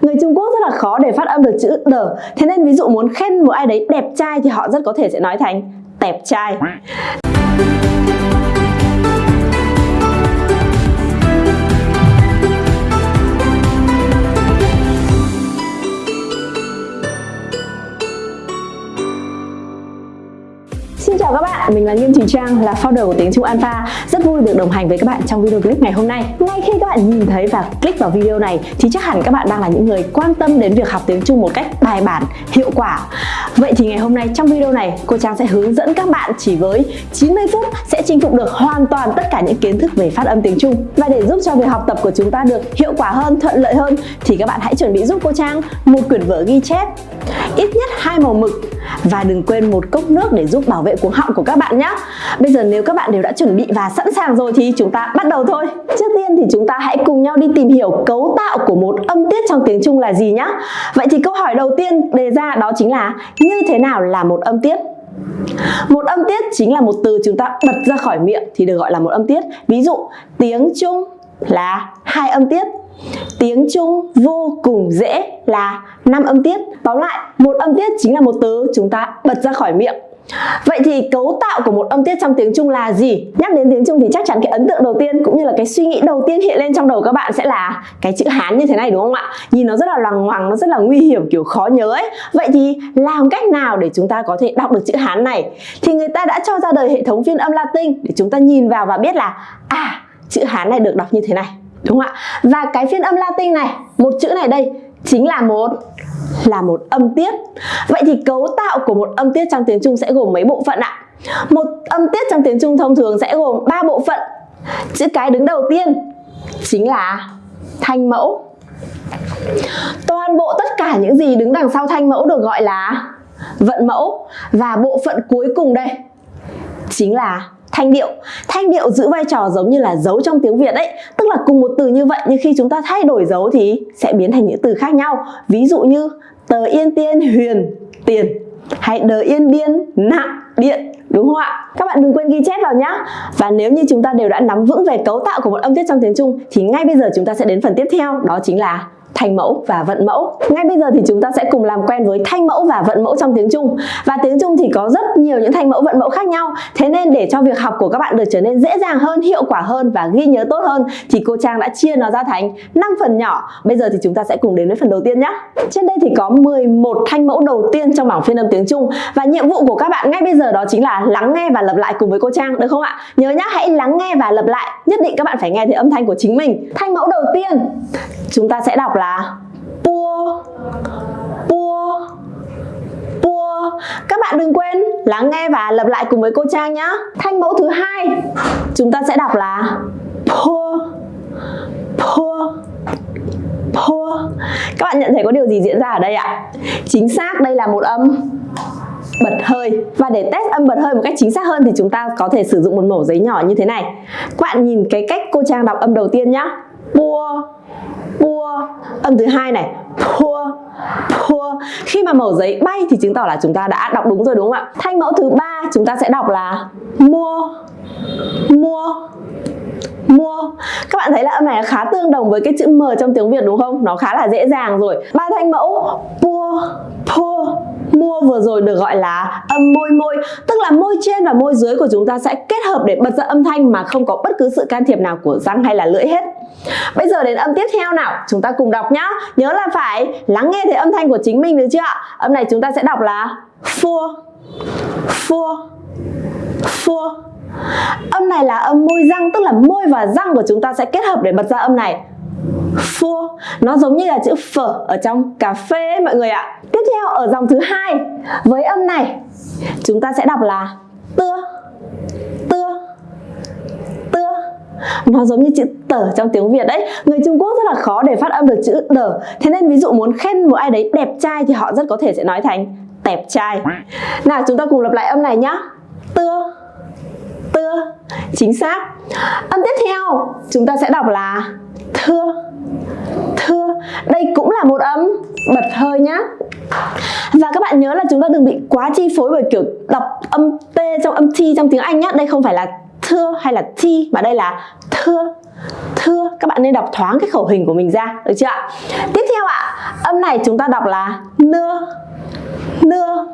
Người Trung Quốc rất là khó để phát âm được chữ đờ Thế nên ví dụ muốn khen một ai đấy đẹp trai thì họ rất có thể sẽ nói thành tẹp trai. Xin chào các bạn, mình là Nghiêm Thùy Trang, là founder của tiếng Trung Alpha. Rất vui được đồng hành với các bạn trong video clip ngày hôm nay. Ngay khi các bạn nhìn thấy và click vào video này thì chắc hẳn các bạn đang là những người quan tâm đến việc học tiếng Trung một cách bài bản, hiệu quả. Vậy thì ngày hôm nay trong video này cô Trang sẽ hướng dẫn các bạn chỉ với 90 phút sẽ chinh phục được hoàn toàn tất cả những kiến thức về phát âm tiếng Trung. Và để giúp cho việc học tập của chúng ta được hiệu quả hơn, thuận lợi hơn thì các bạn hãy chuẩn bị giúp cô Trang một quyển vở ghi chép. Ít nhất hai màu mực và đừng quên một cốc nước để giúp bảo vệ cuống họng của các bạn nhé. Bây giờ nếu các bạn đều đã chuẩn bị và sẵn sàng rồi thì chúng ta bắt đầu thôi. Trước tiên thì chúng ta hãy cùng nhau đi tìm hiểu cấu tạo của một âm tiết trong tiếng Trung là gì nhé. Vậy thì câu hỏi đầu tiên đề ra đó chính là như thế nào là một âm tiết? Một âm tiết chính là một từ chúng ta bật ra khỏi miệng thì được gọi là một âm tiết. Ví dụ, tiếng Trung là hai âm tiết. Tiếng Trung vô cùng dễ là năm âm tiết. Tóm lại, một âm tiết chính là một từ chúng ta bật ra khỏi miệng. Vậy thì cấu tạo của một âm tiết trong tiếng Trung là gì? Nhắc đến tiếng Trung thì chắc chắn cái ấn tượng đầu tiên cũng như là cái suy nghĩ đầu tiên hiện lên trong đầu các bạn sẽ là cái chữ Hán như thế này đúng không ạ? Nhìn nó rất là loằng ngoằng, nó rất là nguy hiểm kiểu khó nhớ ấy. Vậy thì làm cách nào để chúng ta có thể đọc được chữ Hán này? Thì người ta đã cho ra đời hệ thống phiên âm Latin để chúng ta nhìn vào và biết là à, chữ Hán này được đọc như thế này đúng không ạ? Và cái phiên âm Latin này, một chữ này đây, chính là một là một âm tiết. Vậy thì cấu tạo của một âm tiết trong tiếng Trung sẽ gồm mấy bộ phận ạ? Một âm tiết trong tiếng Trung thông thường sẽ gồm 3 bộ phận. Chữ cái đứng đầu tiên chính là thanh mẫu. Toàn bộ tất cả những gì đứng đằng sau thanh mẫu được gọi là vận mẫu. Và bộ phận cuối cùng đây chính là thanh điệu thanh điệu giữ vai trò giống như là dấu trong tiếng việt ấy tức là cùng một từ như vậy, nhưng khi chúng ta thay đổi dấu thì sẽ biến thành những từ khác nhau ví dụ như, tờ yên tiên huyền tiền hay đờ yên điên nặng điện đúng không ạ? Các bạn đừng quên ghi chép vào nhá. Và nếu như chúng ta đều đã nắm vững về cấu tạo của một âm tiết trong tiếng Trung thì ngay bây giờ chúng ta sẽ đến phần tiếp theo, đó chính là thanh mẫu và vận mẫu. Ngay bây giờ thì chúng ta sẽ cùng làm quen với thanh mẫu và vận mẫu trong tiếng Trung. Và tiếng Trung thì có rất nhiều những thanh mẫu vận mẫu khác nhau. Thế nên để cho việc học của các bạn được trở nên dễ dàng hơn, hiệu quả hơn và ghi nhớ tốt hơn thì cô Trang đã chia nó ra thành 5 phần nhỏ. Bây giờ thì chúng ta sẽ cùng đến với phần đầu tiên nhé. Trên đây thì có 11 thanh mẫu đầu tiên trong bảng phiên âm tiếng Trung và nhiệm vụ của các bạn ngay bây giờ đó chính là lắng nghe và lặp lại cùng với cô Trang được không ạ? Nhớ nhá, hãy lắng nghe và lặp lại. Nhất định các bạn phải nghe thấy âm thanh của chính mình. Thanh mẫu đầu tiên chúng ta sẽ đọc là là bua bua bua các bạn đừng quên lắng nghe và lặp lại cùng với cô Trang nhé thanh mẫu thứ hai, chúng ta sẽ đọc là pua pua pua. Các bạn nhận thấy có điều gì diễn ra ở đây ạ? Chính xác, đây là một âm bật hơi. Và để test âm bật hơi một cách chính xác hơn thì chúng ta có thể sử dụng một mẩu giấy nhỏ như thế này. Các bạn nhìn cái cách cô Trang đọc âm đầu tiên nhá. Bua pua. Âm thứ hai này, pua pua. Khi mà mẩu giấy bay thì chứng tỏ là chúng ta đã đọc đúng rồi, đúng không ạ? Thanh mẫu thứ ba chúng ta sẽ đọc là mua mua mua. Các bạn thấy là âm này khá tương đồng với cái chữ m trong tiếng việt đúng không? Nó khá là dễ dàng rồi. Ba thanh mẫu pua pua mua vừa rồi được gọi là âm môi môi. Tức là môi trên và môi dưới của chúng ta sẽ kết hợp để bật ra âm thanh mà không có bất cứ sự can thiệp nào của răng hay là lưỡi hết. Bây giờ đến âm tiếp theo nào. Chúng ta cùng đọc nhá. Nhớ là phải lắng nghe thấy âm thanh của chính mình được chưa ạ? Âm này chúng ta sẽ đọc là phua phua phua âm này là âm môi răng tức là môi và răng của chúng ta sẽ kết hợp để bật ra âm này. Phua nó giống như là chữ phở ở trong cà phê ấy, mọi người ạ. Tiếp theo ở dòng thứ hai với âm này chúng ta sẽ đọc là tưa tưa tưa. Nó giống như chữ tở trong tiếng Việt đấy. Người Trung Quốc rất là khó để phát âm được chữ đở Thế nên ví dụ muốn khen một ai đấy đẹp trai thì họ rất có thể sẽ nói thành tẹp trai. Nào chúng ta cùng lặp lại âm này nhá. Tưa Tưa. Chính xác. Âm tiếp theo, chúng ta sẽ đọc là thưa. Thưa, đây cũng là một âm bật hơi nhá. Và các bạn nhớ là chúng ta đừng bị quá chi phối bởi kiểu đọc âm t trong âm t trong tiếng anh nhá. Đây không phải là thưa hay là thi, mà đây là thưa. Thưa, các bạn nên đọc thoáng cái khẩu hình của mình ra, được chưa ạ? Tiếp theo ạ, âm này chúng ta đọc là nưa. Nưa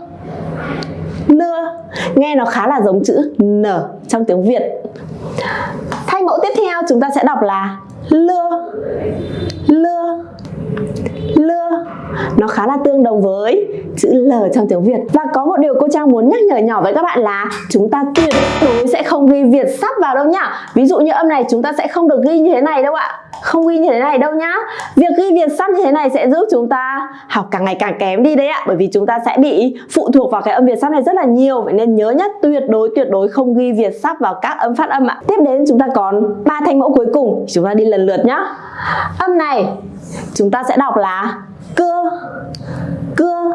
nưa nghe nó khá là giống chữ n trong tiếng việt. Thanh mẫu tiếp theo chúng ta sẽ đọc là lưa lưa lưa, nó khá là tương đồng với chữ L trong tiếng Việt. Và có một điều cô Trang muốn nhắc nhở nhỏ với các bạn là chúng ta tuyệt đối sẽ không ghi Việt sắp vào đâu nhá. Ví dụ như âm này, chúng ta sẽ không được ghi như thế này đâu ạ. Không ghi như thế này đâu nhá. Việc ghi Việt sắp như thế này sẽ giúp chúng ta học càng ngày càng kém đi đấy ạ. Bởi vì chúng ta sẽ bị phụ thuộc vào cái âm Việt sắp này rất là nhiều. Vậy nên nhớ nhất tuyệt đối tuyệt đối không ghi Việt sắp vào các âm phát âm ạ. Tiếp đến chúng ta còn ba thanh mẫu cuối cùng. Chúng ta đi lần lượt nhá. Âm này, chúng ta sẽ đọc là cưa cưa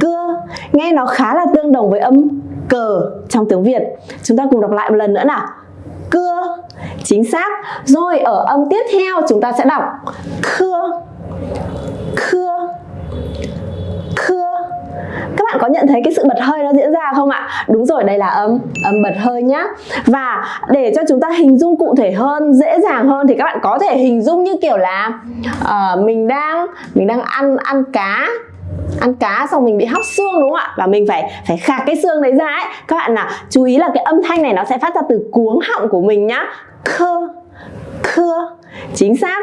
cưa. Nghe nó khá là tương đồng với âm cờ trong tiếng Việt. Chúng ta cùng đọc lại một lần nữa nào. Cưa, chính xác. Rồi ở âm tiếp theo chúng ta sẽ đọc khưa khưa các bạn có nhận thấy cái sự bật hơi nó diễn ra không ạ? Đúng rồi, đây là âm âm bật hơi nhá. Và để cho chúng ta hình dung cụ thể hơn, dễ dàng hơn thì các bạn có thể hình dung như kiểu là uh, mình đang mình đang ăn ăn cá ăn cá xong mình bị hóc xương đúng không ạ? Và mình phải phải khạc cái xương đấy ra ấy. Các bạn nào chú ý là cái âm thanh này nó sẽ phát ra từ cuống họng của mình nhá. Khơ khơ chính xác.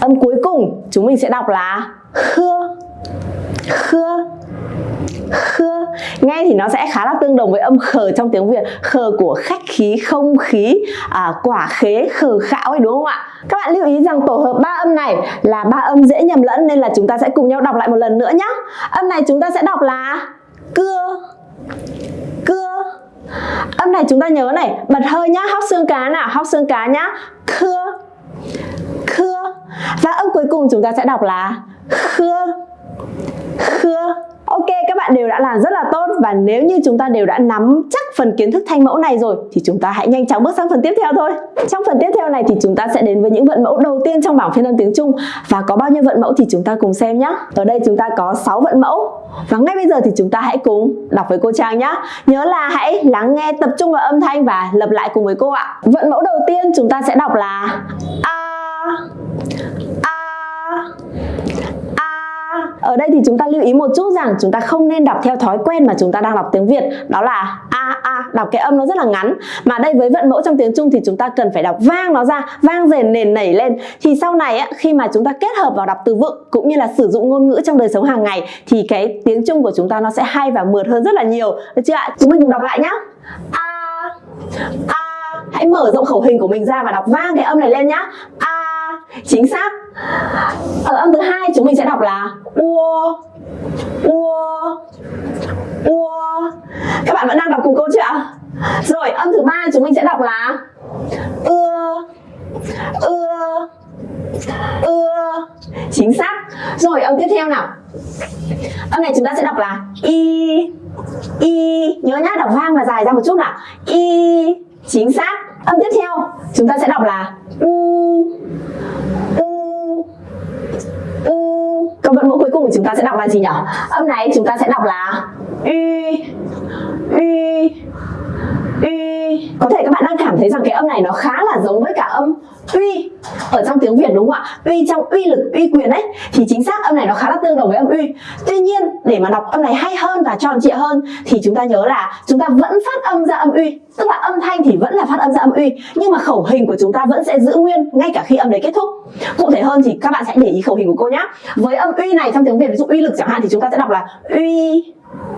Âm cuối cùng chúng mình sẽ đọc là khơ khơ khưa nghe thì nó sẽ khá là tương đồng với âm khờ trong tiếng Việt. Khờ của khách khí không khí à, quả khế khờ khạo ấy đúng không ạ? Các bạn lưu ý rằng tổ hợp ba âm này là ba âm dễ nhầm lẫn nên là chúng ta sẽ cùng nhau đọc lại một lần nữa nhé âm này chúng ta sẽ đọc là cưa cưa. Âm này chúng ta nhớ này bật hơi nhá hóc xương cá nào hóc xương cá nhá. Khưa khưa và âm cuối cùng chúng ta sẽ đọc là khưa khưa Ok, các bạn đều đã làm rất là tốt và nếu như chúng ta đều đã nắm chắc phần kiến thức thanh mẫu này rồi thì chúng ta hãy nhanh chóng bước sang phần tiếp theo thôi. Trong phần tiếp theo này thì chúng ta sẽ đến với những vận mẫu đầu tiên trong bảng phiên âm tiếng Trung và có bao nhiêu vận mẫu thì chúng ta cùng xem nhé. Ở đây chúng ta có 6 vận mẫu và ngay bây giờ thì chúng ta hãy cùng đọc với cô Trang nhé. Nhớ là hãy lắng nghe tập trung vào âm thanh và lặp lại cùng với cô ạ. Vận mẫu đầu tiên chúng ta sẽ đọc là A Ở đây thì chúng ta lưu ý một chút rằng chúng ta không nên đọc theo thói quen mà chúng ta đang đọc tiếng Việt. Đó là A A, đọc cái âm nó rất là ngắn. Mà đây với vận mẫu trong tiếng Trung thì chúng ta cần phải đọc vang nó ra Vang rền nền nảy lên. Thì sau này á, khi mà chúng ta kết hợp vào đọc từ vựng Cũng như là sử dụng ngôn ngữ trong đời sống hàng ngày Thì cái tiếng Trung của chúng ta nó sẽ hay và mượt hơn rất là nhiều. Được chưa ạ? Chúng mình cùng đọc lại nhá. A A. Hãy mở rộng khẩu hình của mình ra và đọc vang cái âm này lên nhá. A chính xác. Ở âm thứ hai chúng mình sẽ đọc là ua ua ua. Các bạn vẫn đang đọc cùng cô chưa rồi, âm thứ ba chúng mình sẽ đọc là ưa ưa ưa. Chính xác. Rồi, âm tiếp theo nào. Âm này chúng ta sẽ đọc là y y nhớ nhá, đọc vang và dài ra một chút nào. Y chính xác. Âm tiếp theo, chúng ta sẽ đọc là u u còn vận mẫu cuối cùng của chúng ta sẽ đọc là gì nhỉ âm này chúng ta sẽ đọc là y y uy có thể các bạn đang cảm thấy rằng cái âm này nó khá là giống với cả âm uy ở trong tiếng Việt, đúng không ạ? Uy trong uy lực, uy quyền ấy, thì chính xác âm này nó khá là tương đồng với âm uy. Tuy nhiên, để mà đọc âm này hay hơn và tròn trịa hơn, thì chúng ta nhớ là chúng ta vẫn phát âm ra âm uy. Tức là âm thanh thì vẫn là phát âm ra âm uy, nhưng mà khẩu hình của chúng ta vẫn sẽ giữ nguyên ngay cả khi âm đấy kết thúc. Cụ thể hơn thì các bạn sẽ để ý khẩu hình của cô nhé với âm uy này trong tiếng Việt, ví dụ uy lực chẳng hạn, thì chúng ta sẽ đọc là uy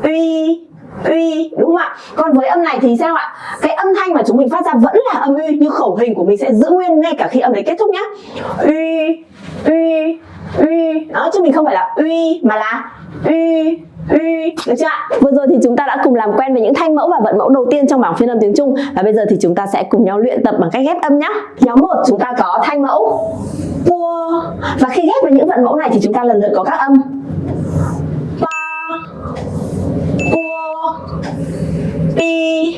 uy uy, đúng không ạ? Còn với âm này thì sao ạ? Cái âm thanh mà chúng mình phát ra vẫn là âm uy, nhưng khẩu hình của mình sẽ giữ nguyên ngay cả khi âm đấy kết thúc nhá. Uy uy uy. Đó, chứ mình không phải là uy, mà là uy uy. Được chưa ạ? Vừa rồi thì chúng ta đã cùng làm quen với những thanh mẫu và vận mẫu đầu tiên trong bảng phiên âm tiếng trung. Và bây giờ thì chúng ta sẽ cùng nhau luyện tập bằng cách ghép âm nhé. nhóm một, chúng ta có thanh mẫu. Pua. và khi ghép với những vận mẫu này thì chúng ta lần lượt có các âm pi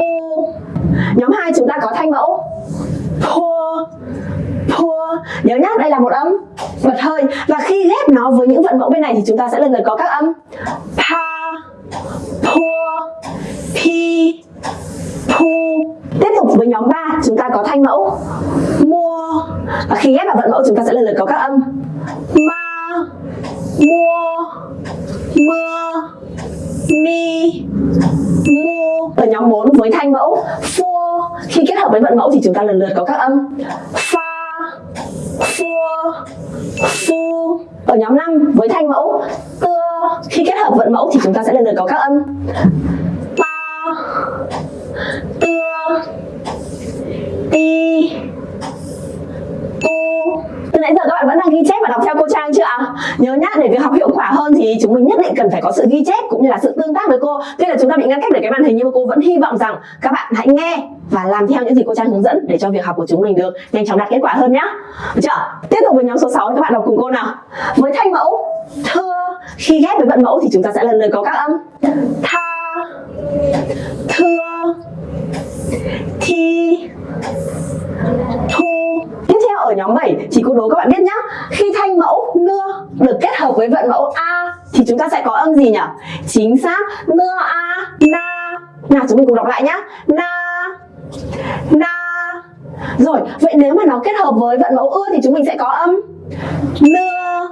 u nhóm 2 chúng ta có thanh mẫu. Pua pua nhớ nhá, đây là một âm bật hơi. Và khi ghép nó với những vận mẫu bên này thì chúng ta sẽ lần lượt có các âm. Pa pua pi, pu. Tiếp tục với nhóm 3 chúng ta có thanh mẫu. Mua và khi ghép vào vận mẫu, chúng ta sẽ lần lượt có các âm. Ma mua mưa mi, mu ở nhóm 4 với thanh mẫu phua khi kết hợp với vận mẫu thì chúng ta lần lượt có các âm. Fa phua phu ở nhóm 5 với thanh mẫu tưa khi kết hợp vận mẫu thì chúng ta sẽ lần lượt có các âm. Ta tưa ti, tu từ nãy giờ các bạn vẫn đang ghi chép và đọc theo cô Trang chưa ạ? Nhớ nhá, để việc học hiệu quả hơn thì chúng mình nhất định cần phải có sự ghi chép cũng như là sự tương tác với cô. Tuy là chúng ta bị ngăn cách bởi cái màn hình nhưng mà cô vẫn hy vọng rằng các bạn hãy nghe và làm theo những gì cô Trang hướng dẫn để cho việc học của chúng mình được nhanh chóng đạt kết quả hơn nhá. Được chưa? Tiếp tục với nhóm số 6 các bạn đọc cùng cô nào. Với thanh mẫu thưa khi ghép với vận mẫu thì chúng ta sẽ lần lượt có các âm tha thưa thi thu tiếp ở nhóm 7 chỉ cô đố các bạn biết nhá. Khi thanh mẫu nưa được kết hợp với vận mẫu a, thì chúng ta sẽ có âm gì nhỉ? Chính xác, nưa a, na. Nào, chúng mình cùng đọc lại nhá. Na na. Rồi, vậy nếu mà nó kết hợp với vận mẫu ưa thì chúng mình sẽ có âm nưa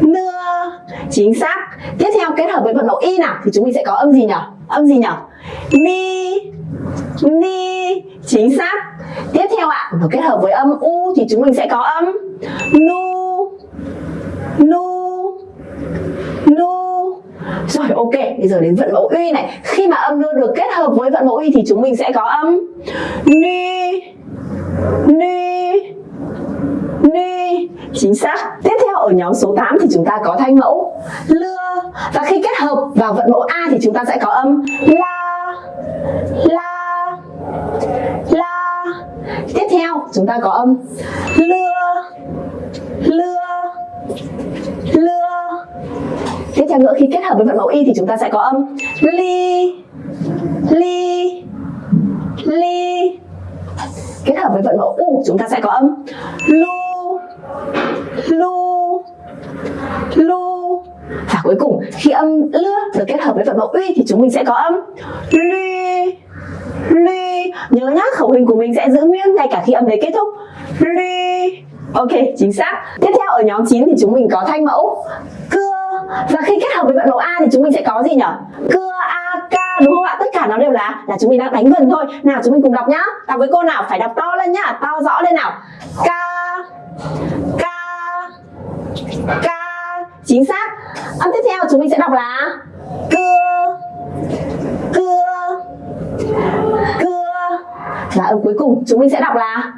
nưa. Chính xác. Tiếp theo kết hợp với vận mẫu y nào thì chúng mình sẽ có âm gì nhỉ? Âm gì nhỉ? Ni ni. Chính xác tiếp theo ạ nó kết hợp với âm u thì chúng mình sẽ có âm nu nu nu. Rồi, ok, bây giờ đến vận mẫu uy này. Khi mà âm nu được kết hợp với vận mẫu uy thì chúng mình sẽ có âm ni ni ni. Chính xác. Tiếp theo, ở nhóm số 8 thì chúng ta có thanh mẫu lưa. Và khi kết hợp vào vận mẫu a thì chúng ta sẽ có âm la la la tiếp theo, chúng ta có âm lưa lưa lưa. Tiếp theo nữa, khi kết hợp với vận mẫu y thì chúng ta sẽ có âm ly ly ly kết hợp với vận mẫu u, chúng ta sẽ có âm lu lu lu. Và cuối cùng, khi âm lưa được kết hợp với vận mẫu uy thì chúng mình sẽ có âm ly ly, nhớ nhá, khẩu hình của mình sẽ giữ nguyên ngay cả khi âm đấy kết thúc. Ly. Ok, chính xác. Tiếp theo, ở nhóm 9 thì chúng mình có thanh mẫu. Cưa. Và khi kết hợp với vận mẫu a thì chúng mình sẽ có gì nhỉ cưa, a ca đúng không ạ? Tất cả nó đều là là chúng mình đang đánh vần thôi. Nào, chúng mình cùng đọc nhá. Đọc với cô nào? Phải đọc to lên nhá. To rõ lên nào. Ca ca ca chính xác. Âm tiếp theo, chúng mình sẽ đọc là cưa cưa cưa. Và âm cuối cùng. Chúng mình sẽ đọc là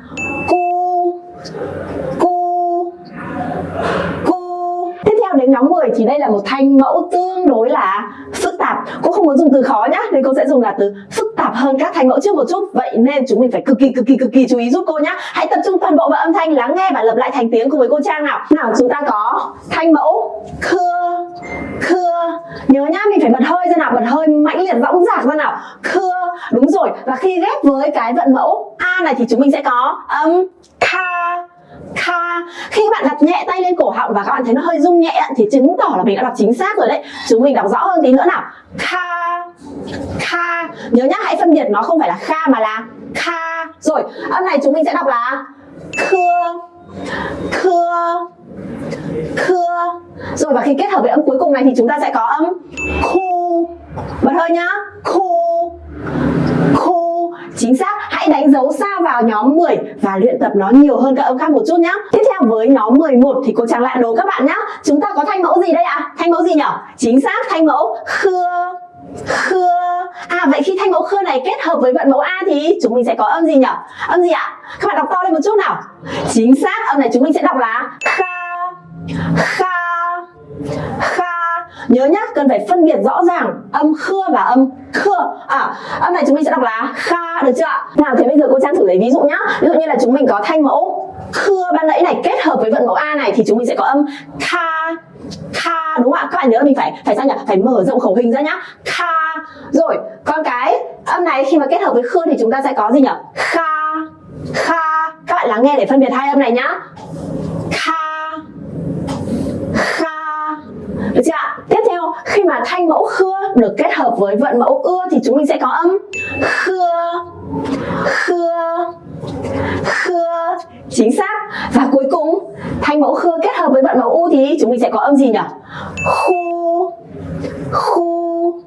cu cu cu. Tiếp theo đến nhóm 10 thì đây là một thanh mẫu tương đối là phức tạp. Cô không muốn dùng từ khó nhá, nên cô sẽ dùng là từ phức tạp hơn các thanh mẫu trước một chút. Vậy nên chúng mình phải cực kỳ cực kỳ cực kỳ chú ý giúp cô nhá. Hãy tập trung toàn bộ vào âm thanh, lắng nghe và lập lại thành tiếng cùng với cô Trang nào. Nào, chúng ta có thanh mẫu khưa khưa. Nhớ nhá, mình phải bật hơi ra nào, bật hơi mãnh liệt, võng dạc ra nào. Khưa, đúng rồi. Và khi ghép với cái vận mẫu a này thì chúng mình sẽ có âm kha kha. Khi các bạn đặt nhẹ tay lên cổ họng và các bạn thấy nó hơi rung nhẹ thì chứng tỏ là mình đã đọc chính xác rồi đấy. Chúng mình đọc rõ hơn tí nữa nào. Kha kha. Nhớ nhá, hãy phân biệt nó không phải là kha mà là kha. Rồi, âm này chúng mình sẽ đọc là khưa khưa thưa. Rồi, và khi kết hợp với âm cuối cùng này thì chúng ta sẽ có âm khu. Bật hơi nhá. Khu. Khu. Chính xác. Hãy đánh dấu xa vào nhóm 10 và luyện tập nó nhiều hơn các âm khác một chút nhá. Tiếp theo, với nhóm 11 thì cô Trang lại đố các bạn nhá. Chúng ta có thanh mẫu gì đây ạ? À? thanh mẫu gì nhở? Chính xác, thanh mẫu khưa. Khưa. À vậy khi thanh mẫu khưa này kết hợp với vận mẫu a thì chúng mình sẽ có âm gì nhỉ âm gì ạ? Các bạn đọc to lên một chút nào. Chính xác, âm này chúng mình sẽ đọc là kha kha kha. Nhớ nhá, cần phải phân biệt rõ ràng âm khưa và âm khưa. À âm này chúng mình sẽ đọc là kha, được chưa ạ? Nào thì bây giờ cô trang thử lấy ví dụ nhá. Ví dụ như là chúng mình có thanh mẫu khưa ban nãy này kết hợp với vận mẫu a này thì chúng mình sẽ có âm kha kha, đúng không ạ? Các bạn nhớ là mình phải phải sao nhỉ? Phải mở rộng khẩu hình ra nhá. Kha. Rồi còn cái âm này khi mà kết hợp với khưa thì chúng ta sẽ có gì nhỉ? Kha kha. Các bạn lắng nghe để phân biệt hai âm này nhá. Kha được chưa ạ? Tiếp theo, khi mà thanh mẫu khưa được kết hợp với vận mẫu ưa thì chúng mình sẽ có âm khưa khưa khưa chính xác. Và cuối cùng, thanh mẫu khưa kết hợp với vận mẫu u thì chúng mình sẽ có âm gì nhỉ? Khu khu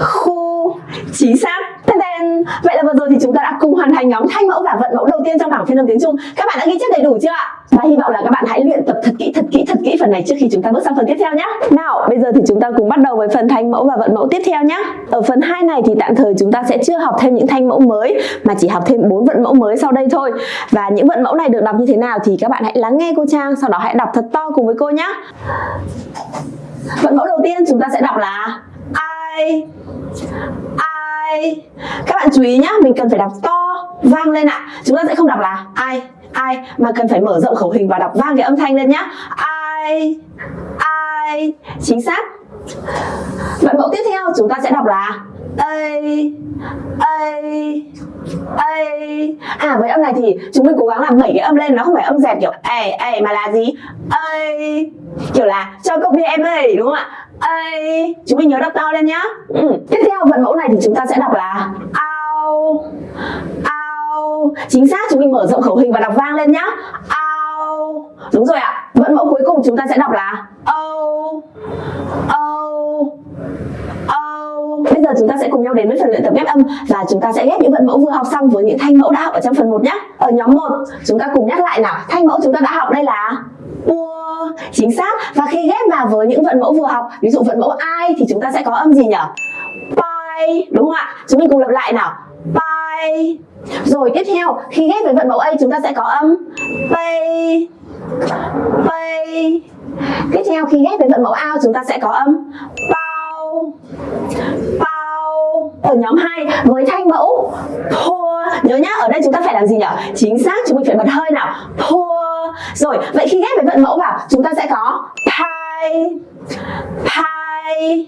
khu chính xác. Tên vậy là vừa rồi thì chúng ta đã cùng hoàn thành nhóm thanh mẫu và vận mẫu đầu tiên trong bảng phiên âm tiếng trung. Các bạn đã ghi chép đầy đủ chưa ạ? Và hy vọng là các bạn hãy luyện tập thật kỹ thật kỹ thật kỹ phần này trước khi chúng ta bước sang phần tiếp theo nhé nào, bây giờ thì chúng ta cùng bắt đầu với phần thanh mẫu và vận mẫu tiếp theo nhé ở phần 2 này thì tạm thời chúng ta sẽ chưa học thêm những thanh mẫu mới, mà chỉ học thêm bốn vận mẫu mới sau đây thôi. Và những vận mẫu này được đọc như thế nào thì các bạn hãy lắng nghe cô Trang, sau đó hãy đọc thật to cùng với cô nhé vận mẫu đầu tiên chúng ta sẽ đọc là I I các bạn chú ý nhá, mình cần phải đọc to, vang lên ạ. Chúng ta sẽ không đọc là I I mà cần phải mở rộng khẩu hình và đọc vang cái âm thanh lên nhá. I I chính xác. Vậy mẫu tiếp theo chúng ta sẽ đọc là A A A À với âm này thì chúng mình cố gắng làm bảy cái âm lên, Nó không phải âm dẹt kiểu A A mà là gì? A Kiểu là cho cốc bia em ơi, đúng không ạ? A Chúng mình nhớ đọc to lên nhá ừ. Tiếp theo vận mẫu này thì chúng ta sẽ đọc là Ao Ao Chính xác chúng mình mở rộng khẩu hình và đọc vang lên nhá Ao Đúng rồi ạ Vận mẫu cuối cùng chúng ta sẽ đọc là O O Bây giờ chúng ta sẽ cùng nhau đến với phần luyện tập ghép âm và chúng ta sẽ ghép những vận mẫu vừa học xong với những thanh mẫu đã học ở trong phần 1 nhé. Ở nhóm 1, chúng ta cùng nhắc lại nào. Thanh mẫu chúng ta đã học đây là ua chính xác. Và khi ghép vào với những vận mẫu vừa học, ví dụ vận mẫu ai thì chúng ta sẽ có âm gì nhỉ? Pai đúng không ạ? Chúng mình cùng lặp lại nào. Pai rồi, tiếp theo, khi ghép với vận mẫu a, chúng ta sẽ có âm pay pay tiếp theo, khi ghép với vận mẫu ao chúng ta sẽ có âm bao bao ở nhóm 2 với thanh mẫu pour nhớ nhá, ở đây chúng ta phải làm gì nhỉ chính xác chúng mình phải bật hơi nào. Pour. Rồi, vậy khi ghép với vận mẫu vào, chúng ta sẽ có pay pay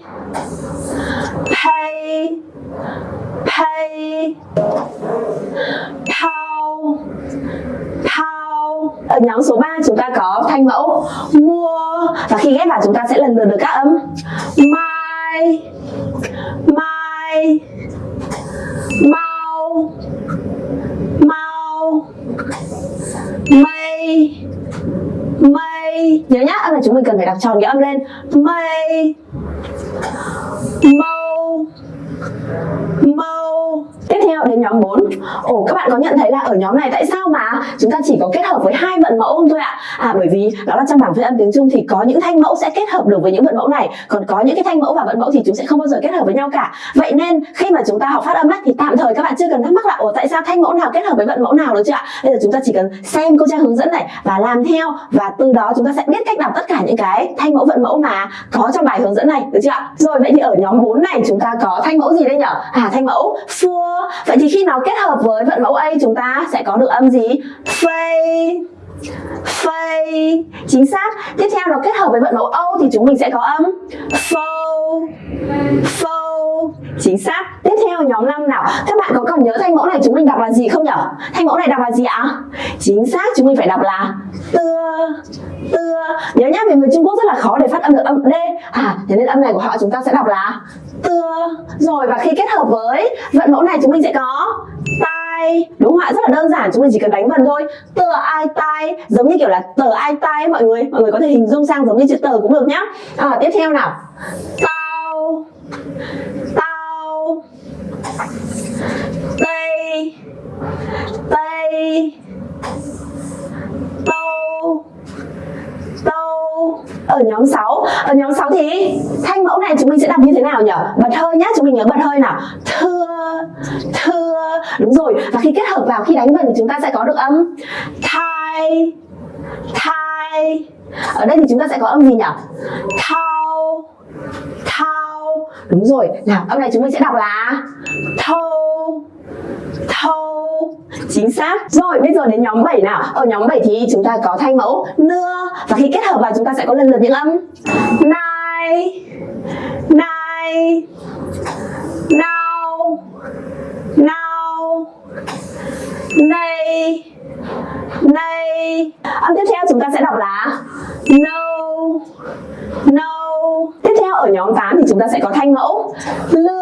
pay pay pow pow. Ở nhóm số 3 chúng ta có thanh mẫu mua. Và khi ghép vào, chúng ta sẽ lần lượt được các âm mai mai mau mau. Mây mây nhớ nhá, âm chúng mình cần phải đọc tròn cái âm lên. Mây mâu mâu theo đến nhóm 4 ồ các bạn có nhận thấy là ở nhóm này tại sao mà chúng ta chỉ có kết hợp với hai vận mẫu không thôi ạ? À bởi vì đó là trong bảng phiên âm tiếng trung thì có những thanh mẫu sẽ kết hợp được với những vận mẫu này còn có những cái thanh mẫu và vận mẫu thì chúng sẽ không bao giờ kết hợp với nhau cả. Vậy nên khi mà chúng ta học phát âm ấy, thì tạm thời các bạn chưa cần thắc mắc là ồ tại sao thanh mẫu nào kết hợp với vận mẫu nào được chưa ạ? Bây giờ chúng ta chỉ cần xem cô trang hướng dẫn này và làm theo và từ đó chúng ta sẽ biết cách đọc tất cả những cái thanh mẫu vận mẫu mà có trong bài hướng dẫn này được chưa ạ? Rồi vậy thì ở nhóm 4 này chúng ta có thanh mẫu gì đây nhở? à thanh mẫu for vậy thì khi nó kết hợp với vận mẫu A, chúng ta sẽ có được âm gì? phê phê Chính xác. Tiếp theo nó kết hợp với vận mẫu O thì chúng mình sẽ có âm phô phô Chính xác. Tiếp theo nhóm 5 nào? Các bạn có còn nhớ thanh mẫu này chúng mình đọc là gì không nhỉ? Thanh mẫu này đọc là gì ạ? Chính xác, chúng mình phải đọc là Tưa. Tưa. Nhớ nhá vì người Trung Quốc rất là khó để phát âm được âm D. À thế nên âm này của họ chúng ta sẽ đọc là Tưa Rồi và khi kết hợp với vận mẫu này chúng mình sẽ có Tai Đúng không ạ? Rất là đơn giản chúng mình chỉ cần đánh vần thôi. Tờ ai tai Giống như kiểu là tờ ai tai mọi người. Mọi người có thể hình dung sang giống như chữ tờ cũng được nhá. À, Tiếp theo nào. Tao Tao Tây Tây Tâu Tâu Ở nhóm 6 Ở nhóm 6 thì thanh mẫu này chúng mình sẽ đọc như thế nào nhỉ? Bật hơi nhá, chúng mình nhớ bật hơi nào. Thưa Thưa. Đúng rồi, và khi kết hợp vào khi đánh vần thì chúng ta sẽ có được âm Thai Thai. Ở đây thì chúng ta sẽ có âm gì nhỉ? Thao Thao. Đúng rồi, nào âm này chúng mình sẽ đọc là Thâu Thâu. Chính xác. Rồi bây giờ đến nhóm 7 nào. Ở nhóm 7 thì chúng ta có thanh mẫu nưa. Và khi kết hợp vào chúng ta sẽ có lần lượt những âm. Nai Nai nao nao Nay Nay Âm tiếp theo chúng ta sẽ đọc là No No Tiếp theo, ở nhóm 8 thì chúng ta sẽ có thanh mẫu. Lưa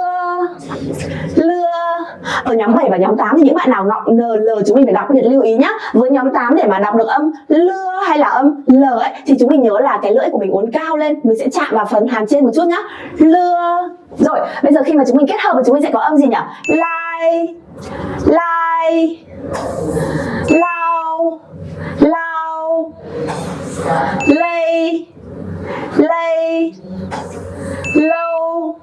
Lưa. Ở nhóm 7 và nhóm 8 thì những bạn nào ngọng NL chúng mình phải đọc biệt lưu ý nhá. Với nhóm 8 để mà đọc được âm lưa hay là âm L ấy, thì chúng mình nhớ là cái lưỡi của mình uốn cao lên, mình sẽ chạm vào phần hàm trên một chút nhá. Lưa. Rồi, bây giờ khi mà chúng mình kết hợp thì chúng mình sẽ có âm gì nhỉ? Lai lai lao lao lay Lay, low,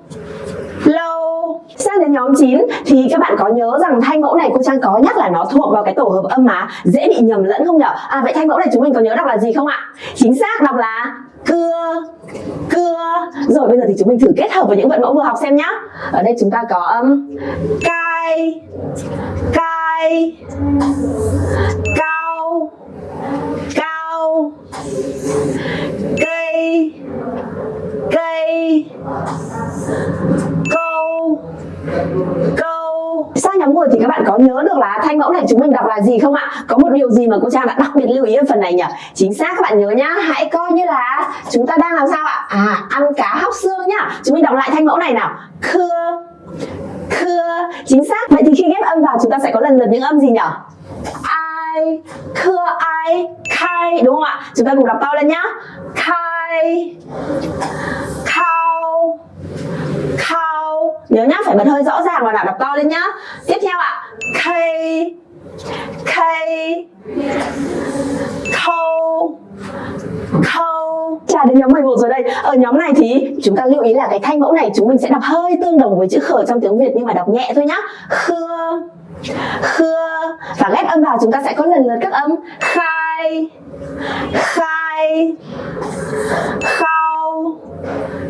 low. sang đến nhóm 9 thì các bạn có nhớ rằng thanh mẫu này cô Trang có nhắc là nó thuộc vào cái tổ hợp âm mà dễ bị nhầm lẫn không nhở? À vậy thanh mẫu này chúng mình có nhớ đọc là gì không ạ? Chính xác đọc là cưa cưa. Rồi bây giờ thì chúng mình thử kết hợp với những vận mẫu vừa học xem nhá. Ở đây chúng ta có um, âm cai cai cao cao cây cây, câu câu. Sao nhóm 10 thì các bạn có nhớ được là thanh mẫu này chúng mình đọc là gì không ạ? Có một điều gì mà cô trang đã đặc biệt lưu ý ở phần này nhỉ? Chính xác, các bạn nhớ nhá. Hãy coi như là chúng ta đang làm sao ạ? À ăn cá hóc xương nhá. Chúng mình đọc lại thanh mẫu này nào. Khưa khưa. Chính xác. Vậy thì khi ghép âm vào chúng ta sẽ có lần lượt những âm gì nhỉ? Ai, khưa ai, khai. Đúng không ạ? Chúng ta cùng đọc to lên nhá. Khai khâu khâu nhớ nhá, phải bật hơi rõ ràng và đọc to lên nhá. Tiếp theo ạ. K k khâu. Khâu. Trả đến nhóm 11 rồi đây. Ở nhóm này thì chúng ta lưu ý là cái thanh mẫu này chúng mình sẽ đọc hơi tương đồng với chữ khở trong tiếng Việt, nhưng mà đọc nhẹ thôi nhá. Khưa. Khưa. Và ghép âm vào chúng ta sẽ có lần lượt các âm. Khai Khai. Khao.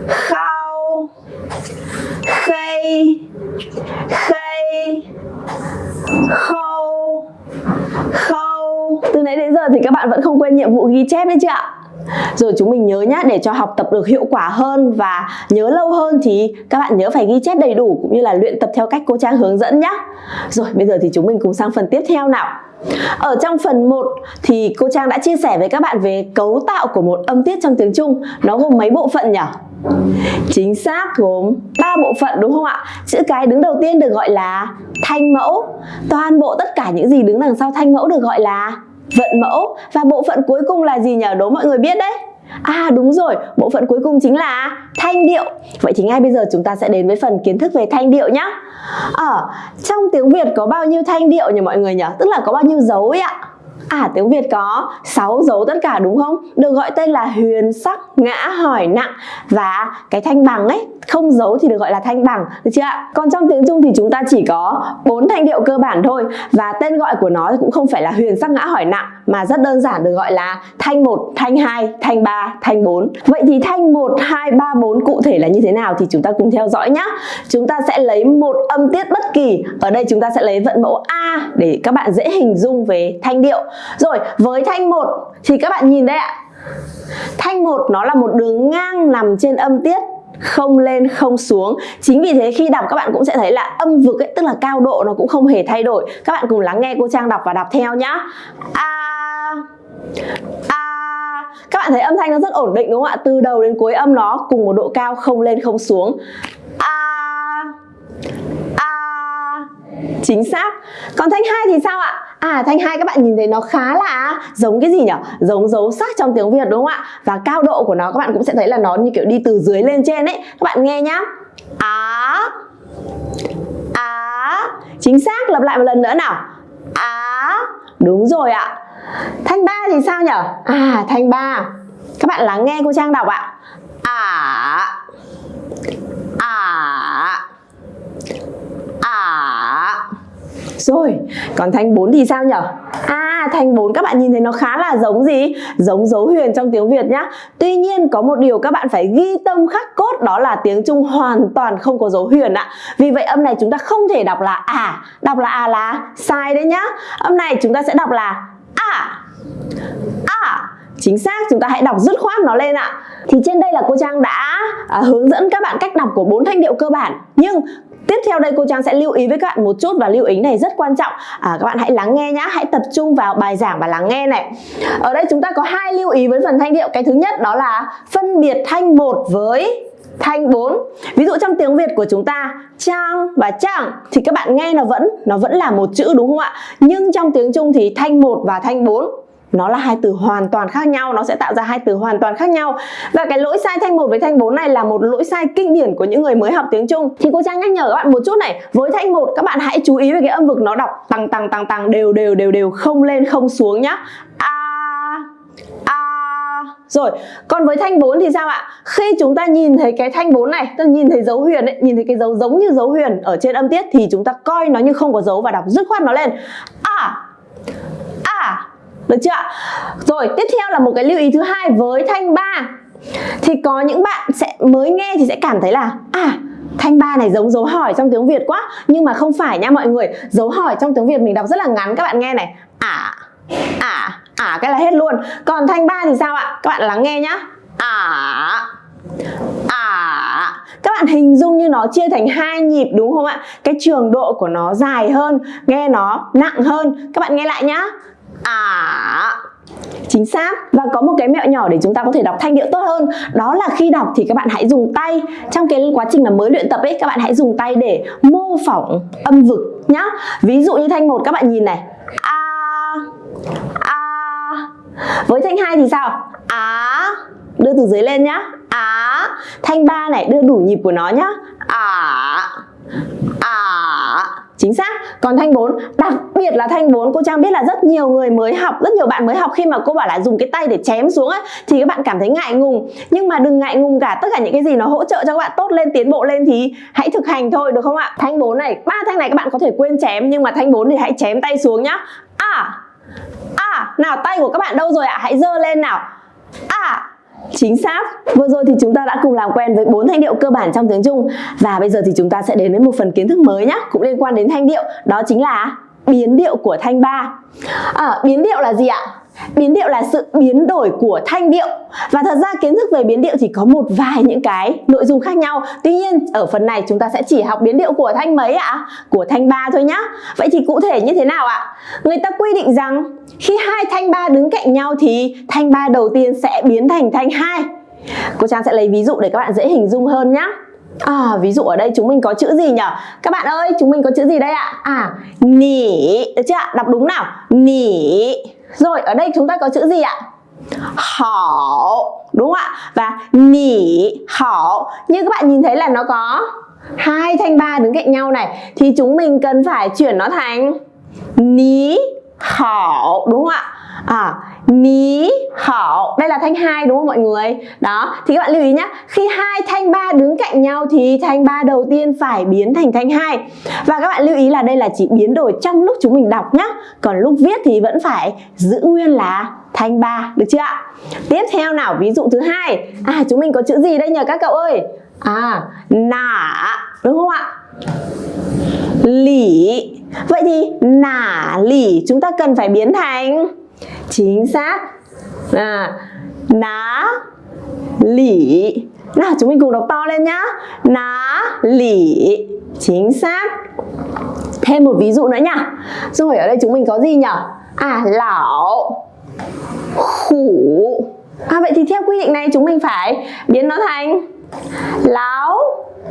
Khao. Khay Khay Khâu Khâu Từ nãy đến giờ thì các bạn vẫn không quên nhiệm vụ ghi chép đấy chưa ạ? Rồi chúng mình nhớ nhá, để cho học tập được hiệu quả hơn và nhớ lâu hơn thì các bạn nhớ phải ghi chép đầy đủ cũng như là luyện tập theo cách cô Trang hướng dẫn nhá. Rồi, bây giờ thì chúng mình cùng sang phần tiếp theo nào. Ở trong phần 1 thì cô Trang đã chia sẻ với các bạn về cấu tạo của một âm tiết trong tiếng Trung. Nó gồm mấy bộ phận nhỉ? Chính xác gồm 3 bộ phận đúng không ạ? Chữ cái đứng đầu tiên được gọi là thanh mẫu. Toàn bộ tất cả những gì đứng đằng sau thanh mẫu được gọi là vận mẫu. Và bộ phận cuối cùng là gì nhỉ? Đố mọi người biết đấy. À đúng rồi, bộ phận cuối cùng chính là thanh điệu. Vậy thì ngay bây giờ chúng ta sẽ đến với phần kiến thức về thanh điệu nhé. Ở ờ, trong tiếng Việt có bao nhiêu thanh điệu nhỉ mọi người nhỉ? Tức là có bao nhiêu dấu ấy ạ? À tiếng Việt có 6 dấu tất cả đúng không? Được gọi tên là huyền sắc, ngã, hỏi, nặng Và cái thanh bằng ấy, không dấu thì được gọi là thanh bằng Được chưa ạ? Còn trong tiếng Trung thì chúng ta chỉ có 4 thanh điệu cơ bản thôi Và tên gọi của nó cũng không phải là huyền sắc, ngã, hỏi, nặng mà rất đơn giản được gọi là thanh 1, thanh 2, thanh 3, thanh 4 Vậy thì thanh 1, 2, 3, 4 cụ thể là như thế nào thì chúng ta cùng theo dõi nhé Chúng ta sẽ lấy một âm tiết bất kỳ. Ở đây chúng ta sẽ lấy vận mẫu A để các bạn dễ hình dung về thanh điệu. Rồi với thanh 1 thì các bạn nhìn đây ạ. Thanh 1 nó là một đường ngang nằm trên âm tiết không lên không xuống. Chính vì thế khi đọc các bạn cũng sẽ thấy là âm vực ấy tức là cao độ nó cũng không hề thay đổi. Các bạn cùng lắng nghe cô trang đọc và đọc theo nhá. A à a các bạn thấy âm thanh nó rất ổn định đúng không ạ từ đầu đến cuối âm nó cùng một độ cao không lên không xuống a a chính xác còn thanh hai thì sao ạ À thanh hai các bạn nhìn thấy nó khá là giống cái gì nhỉ? Giống dấu sắc trong tiếng Việt đúng không ạ? Và cao độ của nó các bạn cũng sẽ thấy là nó như kiểu đi từ dưới lên trên ấy. Các bạn nghe nhá. Á. Á. Chính xác, lặp lại một lần nữa nào. Á. Đúng rồi ạ. Thanh ba thì sao nhỉ? À thanh ba. Các bạn lắng nghe cô Trang đọc ạ. Ả. Ả. Ả. Rồi, còn thanh 4 thì sao nhỉ? À, thanh 4 các bạn nhìn thấy nó khá là giống gì? Giống dấu huyền trong tiếng Việt nhá. Tuy nhiên có một điều các bạn phải ghi tâm khắc cốt đó là tiếng Trung hoàn toàn không có dấu huyền ạ. Vì vậy âm này chúng ta không thể đọc là à, đọc là à là sai đấy nhá. Âm này chúng ta sẽ đọc là à. À. Chính xác, chúng ta hãy đọc dứt khoát nó lên ạ. Thì trên đây là cô Trang đã à, hướng dẫn các bạn cách đọc của bốn thanh điệu cơ bản. Nhưng Tiếp theo đây cô Trang sẽ lưu ý với các bạn một chút và lưu ý này rất quan trọng à, Các bạn hãy lắng nghe nhá, hãy tập trung vào bài giảng và lắng nghe này Ở đây chúng ta có hai lưu ý với phần thanh điệu Cái thứ nhất đó là phân biệt thanh một với thanh 4 ví dụ trong tiếng Việt của chúng ta, trang và chẳng thì các bạn nghe nó vẫn nó vẫn là một chữ đúng không ạ? Nhưng trong tiếng Trung thì thanh 1 và thanh 4 nó là hai từ hoàn toàn khác nhau, nó sẽ tạo ra hai từ hoàn toàn khác nhau. Và cái lỗi sai thanh 1 với thanh 4 này là một lỗi sai kinh điển của những người mới học tiếng Trung. Thì cô Trang nhắc nhở các bạn một chút này, với thanh 1 các bạn hãy chú ý về cái âm vực nó đọc tăng tăng tăng tăng đều đều đều đều, không lên, không xuống nhá. A a rồi, còn với thanh 4 thì sao ạ? Khi chúng ta nhìn thấy cái thanh 4 này, ta nhìn thấy dấu huyền ấy, nhìn thấy cái dấu giống như dấu huyền ở trên âm tiết thì chúng ta coi nó như không có dấu và đọc dứt khoát nó lên. À, à, được chưa ạ? Rồi tiếp theo là một cái lưu ý thứ hai với thanh 3 Thì có những bạn sẽ mới nghe thì sẽ cảm thấy là À thanh ba này giống dấu hỏi trong tiếng Việt quá Nhưng mà không phải nha mọi người Dấu hỏi trong tiếng Việt mình đọc rất là ngắn các bạn nghe này À, à, à cái là hết luôn. Còn thanh ba thì sao ạ? Các bạn lắng nghe nhá. À à. Các bạn hình dung như nó chia thành hai nhịp đúng không ạ? Cái trường độ của nó dài hơn, nghe nó nặng hơn. Các bạn nghe lại nhá. À. Chính xác. Và có một cái mẹo nhỏ để chúng ta có thể đọc thanh điệu tốt hơn. Đó là khi đọc thì các bạn hãy dùng tay. Trong cái quá trình mà mới luyện tập ấy, các bạn hãy dùng tay để mô phỏng âm vực nhá. Ví dụ như thanh một, các bạn nhìn này. A a với thanh hai thì sao? Á. Đưa từ dưới lên nhá. Á. Thanh ba này, đưa đủ nhịp của nó nhá. Á. À chính xác. Còn thanh 4 đặc biệt là thanh 4 cô Trang biết là rất nhiều người mới học, rất nhiều bạn mới học khi mà cô bảo là dùng cái tay để chém xuống ấy, thì các bạn cảm thấy ngại ngùng. Nhưng mà đừng ngại ngùng cả, tất cả những cái gì nó hỗ trợ cho các bạn tốt lên, tiến bộ lên thì hãy thực hành thôi, được không ạ? Thanh 4 này, ba thanh này các bạn có thể quên chém, nhưng mà thanh 4 thì hãy chém tay xuống nhá. À à nào tay của các bạn đâu rồi ạ hãy dơ lên nào à Chính xác. Vừa rồi thì chúng ta đã cùng làm quen với bốn thanh điệu cơ bản trong tiếng Trung và bây giờ thì chúng ta sẽ đến với một phần kiến thức mới nhé, cũng liên quan đến thanh điệu, đó chính là biến điệu của thanh ba. À, biến điệu là gì ạ? Biến điệu là sự biến đổi của thanh điệu Và thật ra kiến thức về biến điệu thì có một vài những cái nội dung khác nhau Tuy nhiên ở phần này chúng ta sẽ chỉ học biến điệu của thanh mấy ạ? Của thanh ba thôi nhá Vậy thì cụ thể như thế nào ạ? Người ta quy định rằng khi hai thanh ba đứng cạnh nhau thì thanh ba đầu tiên sẽ biến thành thanh hai Cô Trang sẽ lấy ví dụ để các bạn dễ hình dung hơn nhá À, ví dụ ở đây chúng mình có chữ gì nhỉ? Các bạn ơi, chúng mình có chữ gì đây ạ? À, nỉ, được chưa ạ? Đọc đúng nào? Nỉ rồi, ở đây chúng ta có chữ gì ạ? Hảo Đúng không ạ? Và nỉ, hảo Như các bạn nhìn thấy là nó có hai thanh ba đứng cạnh nhau này Thì chúng mình cần phải chuyển nó thành Ní hảo Đúng không ạ? À, ní hảo. Đây là thanh hai đúng không mọi người? Đó thì các bạn lưu ý nhé khi hai thanh ba đứng cạnh nhau thì thanh ba đầu tiên phải biến thành thanh hai. Và các bạn lưu ý là đây là chỉ biến đổi trong lúc chúng mình đọc nhé còn lúc viết thì vẫn phải giữ nguyên là thanh ba được chưa ạ? Tiếp theo nào ví dụ thứ hai. À chúng mình có chữ gì đây nhờ các cậu ơi? À nả đúng không ạ? Lỉ vậy thì nả lỉ chúng ta cần phải biến thành? Chính xác. À, ná lỉ nào chúng mình cùng đọc to lên nhá. Ná lỉ chính xác. Thêm một ví dụ nữa nhá rồi ở đây chúng mình có gì nhỉ à lão khủ. À vậy thì theo quy định này chúng mình phải biến nó thành lão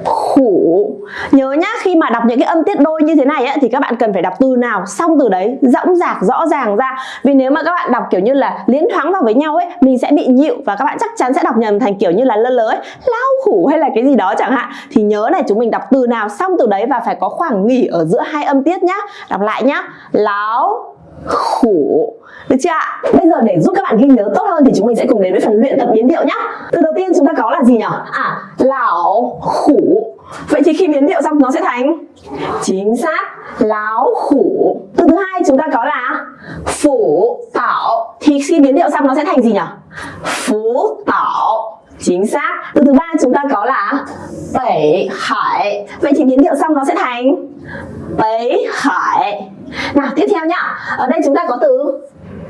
khủ. Nhớ nhá khi mà đọc những cái âm tiết đôi như thế này ấy, thì các bạn cần phải đọc từ nào? Xong từ đấy rõng dạc rõ ràng ra. Vì nếu mà các bạn đọc kiểu như là liến thoáng vào với nhau ấy mình sẽ bị nhịu và các bạn chắc chắn sẽ đọc nhầm thành kiểu như là lơ lớ ấy. Lao khủ hay là cái gì đó chẳng hạn. Thì nhớ này chúng mình đọc từ nào xong từ đấy và phải có khoảng nghỉ ở giữa hai âm tiết nhá. Đọc lại nhá. Láo khủ được chưa ạ? Bây giờ để giúp các bạn ghi nhớ tốt hơn thì chúng mình sẽ cùng đến với phần luyện tập biến điệu nhá. Từ đầu tiên chúng ta có là gì nhỉ? À, lão khủ. Vậy thì khi biến điệu xong nó sẽ thành chính xác láo khủ. Từ thứ hai chúng ta có là phủ tảo. Thì khi biến điệu xong nó sẽ thành gì nhỉ? Phú tảo. Chính xác. Từ thứ ba chúng ta có là bảy hải. Vậy thì biến điệu xong nó sẽ thành bấy hải. Nào tiếp theo nhá. Ở đây chúng ta có từ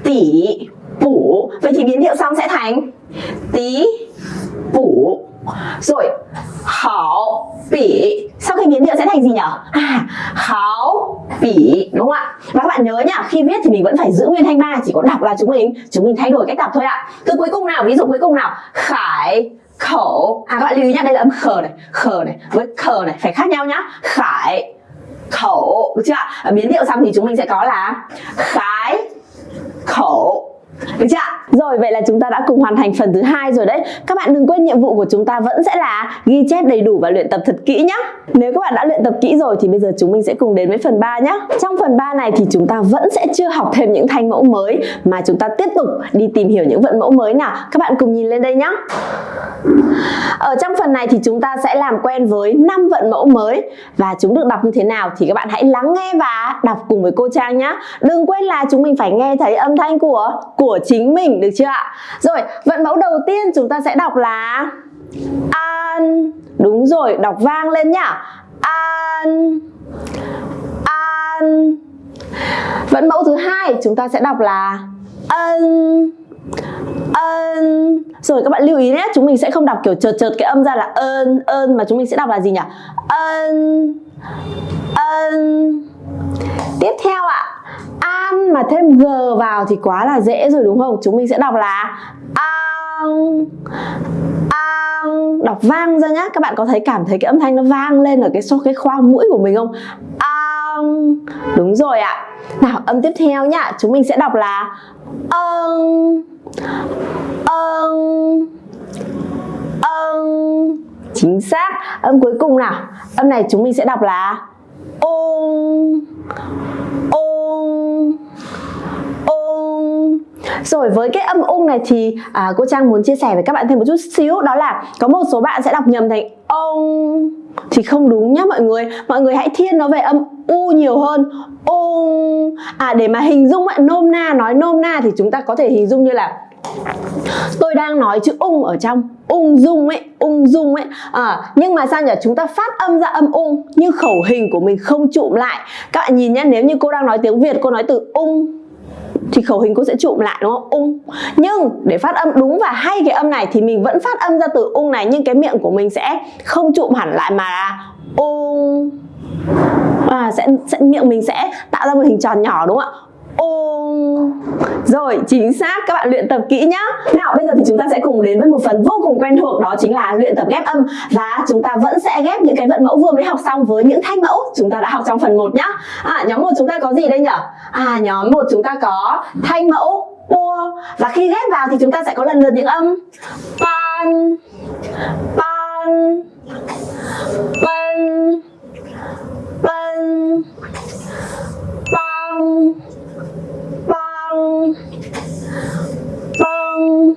tỷ bủ vậy thì biến điệu xong sẽ thành tí bủ rồi, hảo, bỉ. Sau khi biến điệu sẽ thành gì nhỉ à hảo, bỉ. Đúng không ạ? Và các bạn nhớ nhá, khi viết thì mình vẫn phải giữ nguyên thanh ba, chỉ có đọc là chúng mình chúng mình thay đổi cách đọc thôi ạ. Từ cuối cùng nào, ví dụ cuối cùng nào, khải, khẩu. À các bạn lưu ý nhá, đây là âm khờ này khờ này, với khờ này, phải khác nhau nhá. Khải, khẩu, được chưa ạ? biến điệu xong thì chúng mình sẽ có là khái khẩu được chưa? Rồi, vậy là chúng ta đã cùng hoàn thành phần thứ hai rồi đấy. Các bạn đừng quên nhiệm vụ của chúng ta vẫn sẽ là ghi chép đầy đủ và luyện tập thật kỹ nhé. Nếu các bạn đã luyện tập kỹ rồi thì bây giờ chúng mình sẽ cùng đến với phần 3 nhé. Trong phần 3 này thì chúng ta vẫn sẽ chưa học thêm những thanh mẫu mới, mà chúng ta tiếp tục đi tìm hiểu những vận mẫu mới nào. Các bạn cùng nhìn lên đây nhé. Ở trong phần này thì chúng ta sẽ làm quen với 5 vận mẫu mới và chúng được đọc như thế nào thì các bạn hãy lắng nghe và đọc cùng với cô Trang nhé. Đừng quên là chúng mình phải nghe thấy âm thanh của của của chính mình được chưa ạ? Rồi, vận mẫu đầu tiên chúng ta sẽ đọc là an. Đúng rồi, đọc vang lên nhá. An. An. Vận mẫu thứ hai chúng ta sẽ đọc là ân ân rồi các bạn lưu ý nhé chúng mình sẽ không đọc kiểu chợt chợt cái âm ra là ơn ơn mà chúng mình sẽ đọc là gì nhỉ ân ân tiếp theo ạ an mà thêm g vào thì quá là dễ rồi đúng không? Chúng mình sẽ đọc là an an. Đọc vang ra nhá. Các bạn có thấy cảm thấy cái âm thanh nó vang lên ở cái so cái khoang mũi của mình không? An. Đúng rồi ạ. Nào, âm tiếp theo nhá. Chúng mình sẽ đọc là ơn ơn ơn chính xác. Âm cuối cùng nào. Âm này chúng mình sẽ đọc là ôn ôn ung, rồi với cái âm ung này thì à, cô Trang muốn chia sẻ với các bạn thêm một chút xíu đó là có một số bạn sẽ đọc nhầm thành ông thì không đúng nhá mọi người. Mọi người hãy thiên nó về âm u nhiều hơn. Ung. À để mà hình dung ấy, nôm na nói nôm na thì chúng ta có thể hình dung như là tôi đang nói chữ ung ở trong. Ung dung ấy ung dung ấy. À, nhưng mà sao nhỉ? Chúng ta phát âm ra âm ung nhưng khẩu hình của mình không trụm lại. Các bạn nhìn nhé nếu như cô đang nói tiếng việt cô nói từ ung thì khẩu hình cô sẽ trụm lại đúng không? Ung. Nhưng để phát âm đúng và hay cái âm này thì mình vẫn phát âm ra từ ung này nhưng cái miệng của mình sẽ không trụm hẳn lại mà là ung. À, sẽ, sẽ miệng mình sẽ tạo ra một hình tròn nhỏ đúng không ạ? Ôm. Rồi chính xác. Các bạn luyện tập kỹ nhá. Nào bây giờ thì chúng ta sẽ cùng đến với một phần vô cùng quen thuộc đó chính là luyện tập ghép âm. Và chúng ta vẫn sẽ ghép những cái vận mẫu vừa mới học xong với những thanh mẫu chúng ta đã học trong phần 1 nhá. À, nhóm một chúng ta có gì đây nhở? à nhóm một chúng ta có thanh mẫu ua. Và khi ghép vào thì chúng ta sẽ có lần lượt những âm. Pan pan pan pan bang bang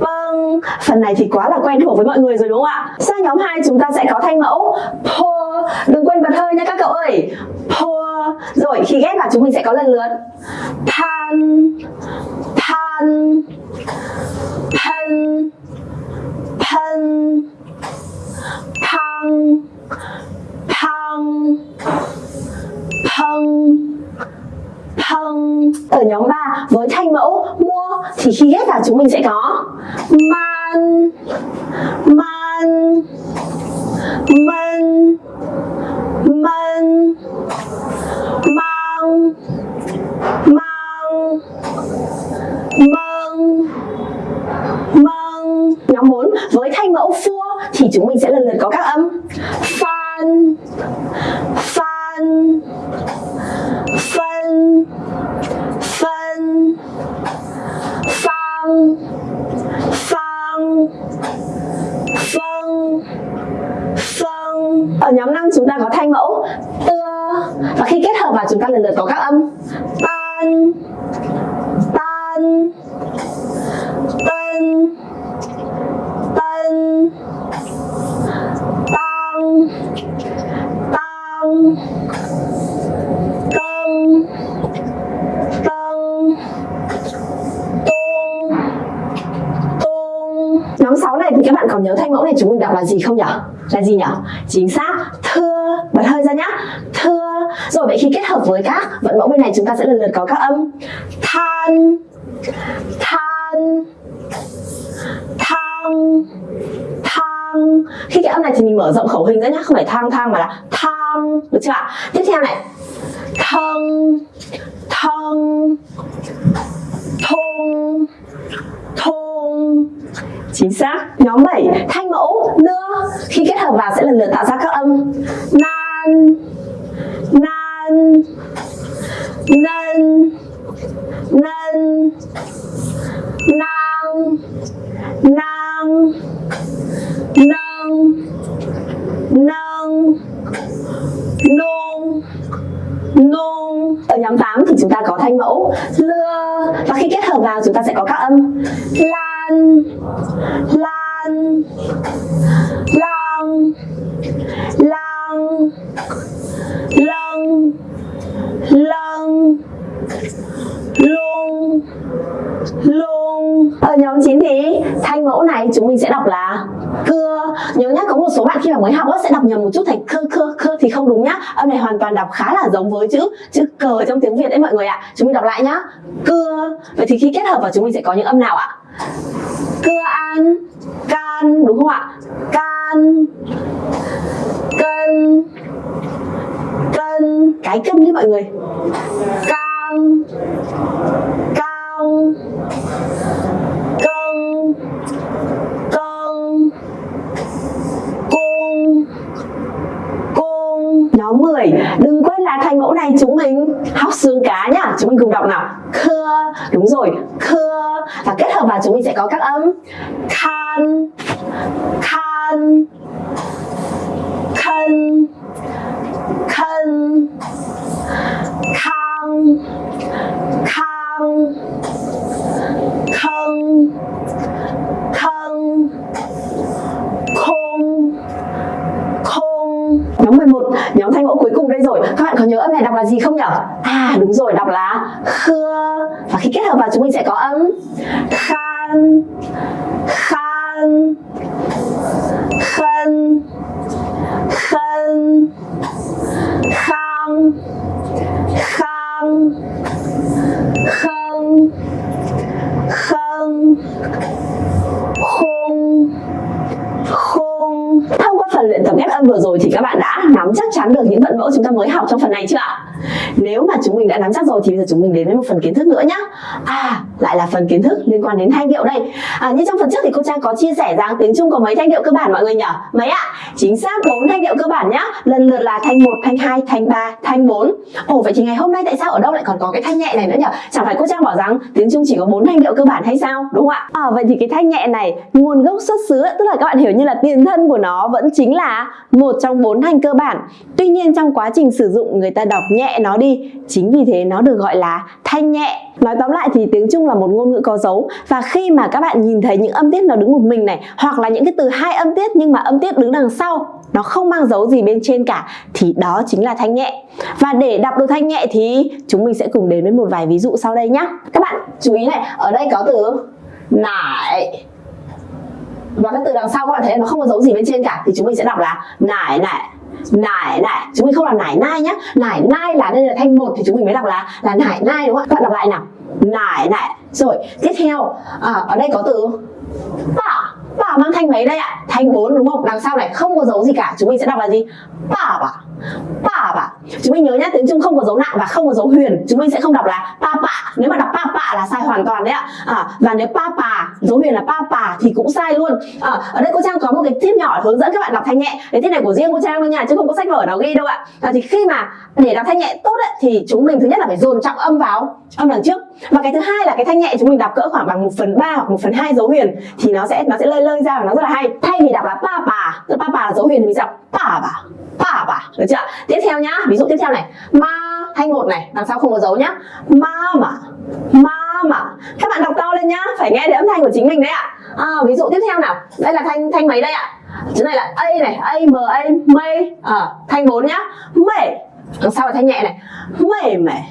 bang phần này thì quá là quen thuộc với mọi người rồi đúng không ạ? Sang nhóm 2 chúng ta sẽ có thanh mẫu. Pour đừng quên bật hơi nha các cậu ơi. Pour rồi, khi ghép vào chúng mình sẽ có lần lượt. Pan pan pan pan pang pang pang pang ở nhóm 3 với thanh mẫu, mua thì khi ghép vào chúng mình sẽ có man man man man, mang mang mang mang. Nhóm 4 với thanh mẫu, phua thì chúng mình sẽ lần lượt có các âm. Fan fan phân phân phang phang phân phân ở nhóm 5 chúng ta có thanh mẫu tơ và khi kết hợp vào chúng ta lần lượt có các âm. Tan tan tân tân, tăng tăng tân tân tung tung. Nhóm 6 này thì các bạn còn nhớ thanh mẫu này chúng mình đọc là gì không nhỉ là gì nhỉ chính xác. Thưa, bật hơi ra nhá. Thưa. Rồi, vậy khi kết hợp với các vận mẫu bên này chúng ta sẽ lần lượt có các âm. Than. Than. Thang. Thang. Khi cái âm này thì mình mở rộng khẩu hình ra nhá. Không phải thang thang mà là thang. Được chưa ạ? Tiếp theo này. Thân thân thôn thôn chính xác. Nhóm 7 thanh mẫu, nưa. Khi kết hợp vào sẽ lần lượt tạo ra các âm. Nan. Nan. Nân nân nang. Nang. Nâng nâng nung. Nung. Ở nhóm 8 thì chúng ta có thanh mẫu lưa và khi kết hợp vào, chúng ta sẽ có các âm. La lan lang lang lâng lâng luôn luôn. Ở nhóm 9 thì thanh mẫu này chúng mình sẽ đọc là cưa. Nhớ nhá, có một số bạn khi mà mới học sẽ đọc nhầm một chút thành khơ khơ khơ thì không đúng nhá. Âm này hoàn toàn đọc khá là giống với chữ chữ cờ trong tiếng việt đấy mọi người ạ. Chúng mình đọc lại nhá. Cưa. Vậy thì khi kết hợp vào chúng mình sẽ có những âm nào ạ? Cưa an, can, đúng không ạ? Can, cân cân. Cái cân đấy mọi người. Cang cang cân cân, cung cung. Nhóm 10 đừng quên là thành mẫu này chúng mình học xương cá nhá. Chúng mình cùng đọc nào. Khưa đúng rồi. Khưa và kết hợp vào chúng mình sẽ có các âm. Khan khan, khân khân, khang khang khân khân khung khung nhóm 11 nhóm thanh mẫu cuối cùng đây rồi các bạn có nhớ âm này đọc là gì không nhỉ à đúng rồi, đọc là khưa và khi kết hợp vào chúng mình sẽ có âm khan. Khan. Khân. Khân. Khang khang khân khân khung. Khung. Thông qua phần luyện tập ghép âm vừa rồi thì các bạn đã nắm chắc chắn được những vận mẫu chúng ta mới học trong phần này chưa ạ? Nếu mà chúng mình đã nắm chắc rồi thì bây giờ chúng mình đến với một phần kiến thức nữa nhá. À lại là phần kiến thức liên quan đến thanh điệu đây. À, như trong phần trước thì cô trang có chia sẻ rằng tiếng trung có mấy thanh điệu cơ bản mọi người nhỉ? Mấy ạ? Chính xác bốn thanh điệu cơ bản nhá. Lần lượt là thanh 1, thanh 2, thanh 3, thanh 4 ồ vậy thì ngày hôm nay tại sao ở đâu lại còn có cái thanh nhẹ này nữa nhỉ? Chẳng phải cô trang bảo rằng tiếng trung chỉ có bốn thanh điệu cơ bản hay sao? Đúng không ạ? À, vậy thì cái thanh nhẹ này nguồn gốc xuất xứ tức là các bạn hiểu như là tiền thân của nó vẫn chính là một trong bốn thanh cơ bản. Tuy nhiên trong quá trình sử dụng người ta đọc nhẹ nó đi. Chính vì thế nó được gọi là thanh nhẹ. Nói tóm lại thì tiếng trung là một ngôn ngữ có dấu. Và khi mà các bạn nhìn thấy những âm tiết nó đứng một mình này, hoặc là những cái từ hai âm tiết nhưng mà âm tiết đứng đằng sau, nó không mang dấu gì bên trên cả, thì đó chính là thanh nhẹ. Và để đọc được thanh nhẹ thì chúng mình sẽ cùng đến với một vài ví dụ sau đây nhé các bạn chú ý này, ở đây có từ nải. Và cái từ đằng sau các bạn thấy nó không có dấu gì bên trên cả, thì chúng mình sẽ đọc là nải nải nải nải. Chúng mình không là nải nai nhá. Nải nai là đây là thanh một thì chúng mình mới đọc là là nải nai đúng không ạ? Các bạn đọc lại nào. Nải nải. Rồi tiếp theo. À, ở đây có từ bả bả mang thanh mấy đây ạ? Thanh 4 đúng không? Đằng sau này không có dấu gì cả. Chúng mình sẽ đọc là gì? Bả bả papa bả chúng mình nhớ nhá tiếng trung không có dấu nặng và không có dấu huyền chúng mình sẽ không đọc là pa nếu mà đọc pa là sai hoàn toàn đấy ạ. À, và nếu pa dấu huyền là pa thì cũng sai luôn. À, ở đây cô trang có một cái tip nhỏ hướng dẫn các bạn đọc thanh nhẹ. Cái tip này của riêng cô trang thôi nha chứ không có sách vở nào ghi đâu ạ. À, thì khi mà để đọc thanh nhẹ tốt ấy, thì chúng mình thứ nhất là phải dồn trọng âm vào âm đằng trước. Và cái thứ hai là cái thanh nhẹ chúng mình đọc cỡ khoảng bằng 1 phần ba hoặc 1 phần hai dấu huyền thì nó sẽ nó sẽ lơi lơi ra và nó rất là hay. Thay vì đọc là pa pa pa là dấu huyền thì mình đọc pa bà bà được chưa? Tiếp theo nhá. Ví dụ tiếp theo này. Ma thanh một này. Đằng sau không có dấu nhá. Ma mà. Ma mà. Các bạn đọc to lên nhá. Phải nghe được âm thanh của chính mình đấy ạ. À, ví dụ tiếp theo nào. Đây là thanh thanh mấy đây ạ. Chữ này là a này. A m a mây à, ờ, thanh 4 nhá. Mẩy đằng sau là thanh nhẹ này? Mẩy mẩy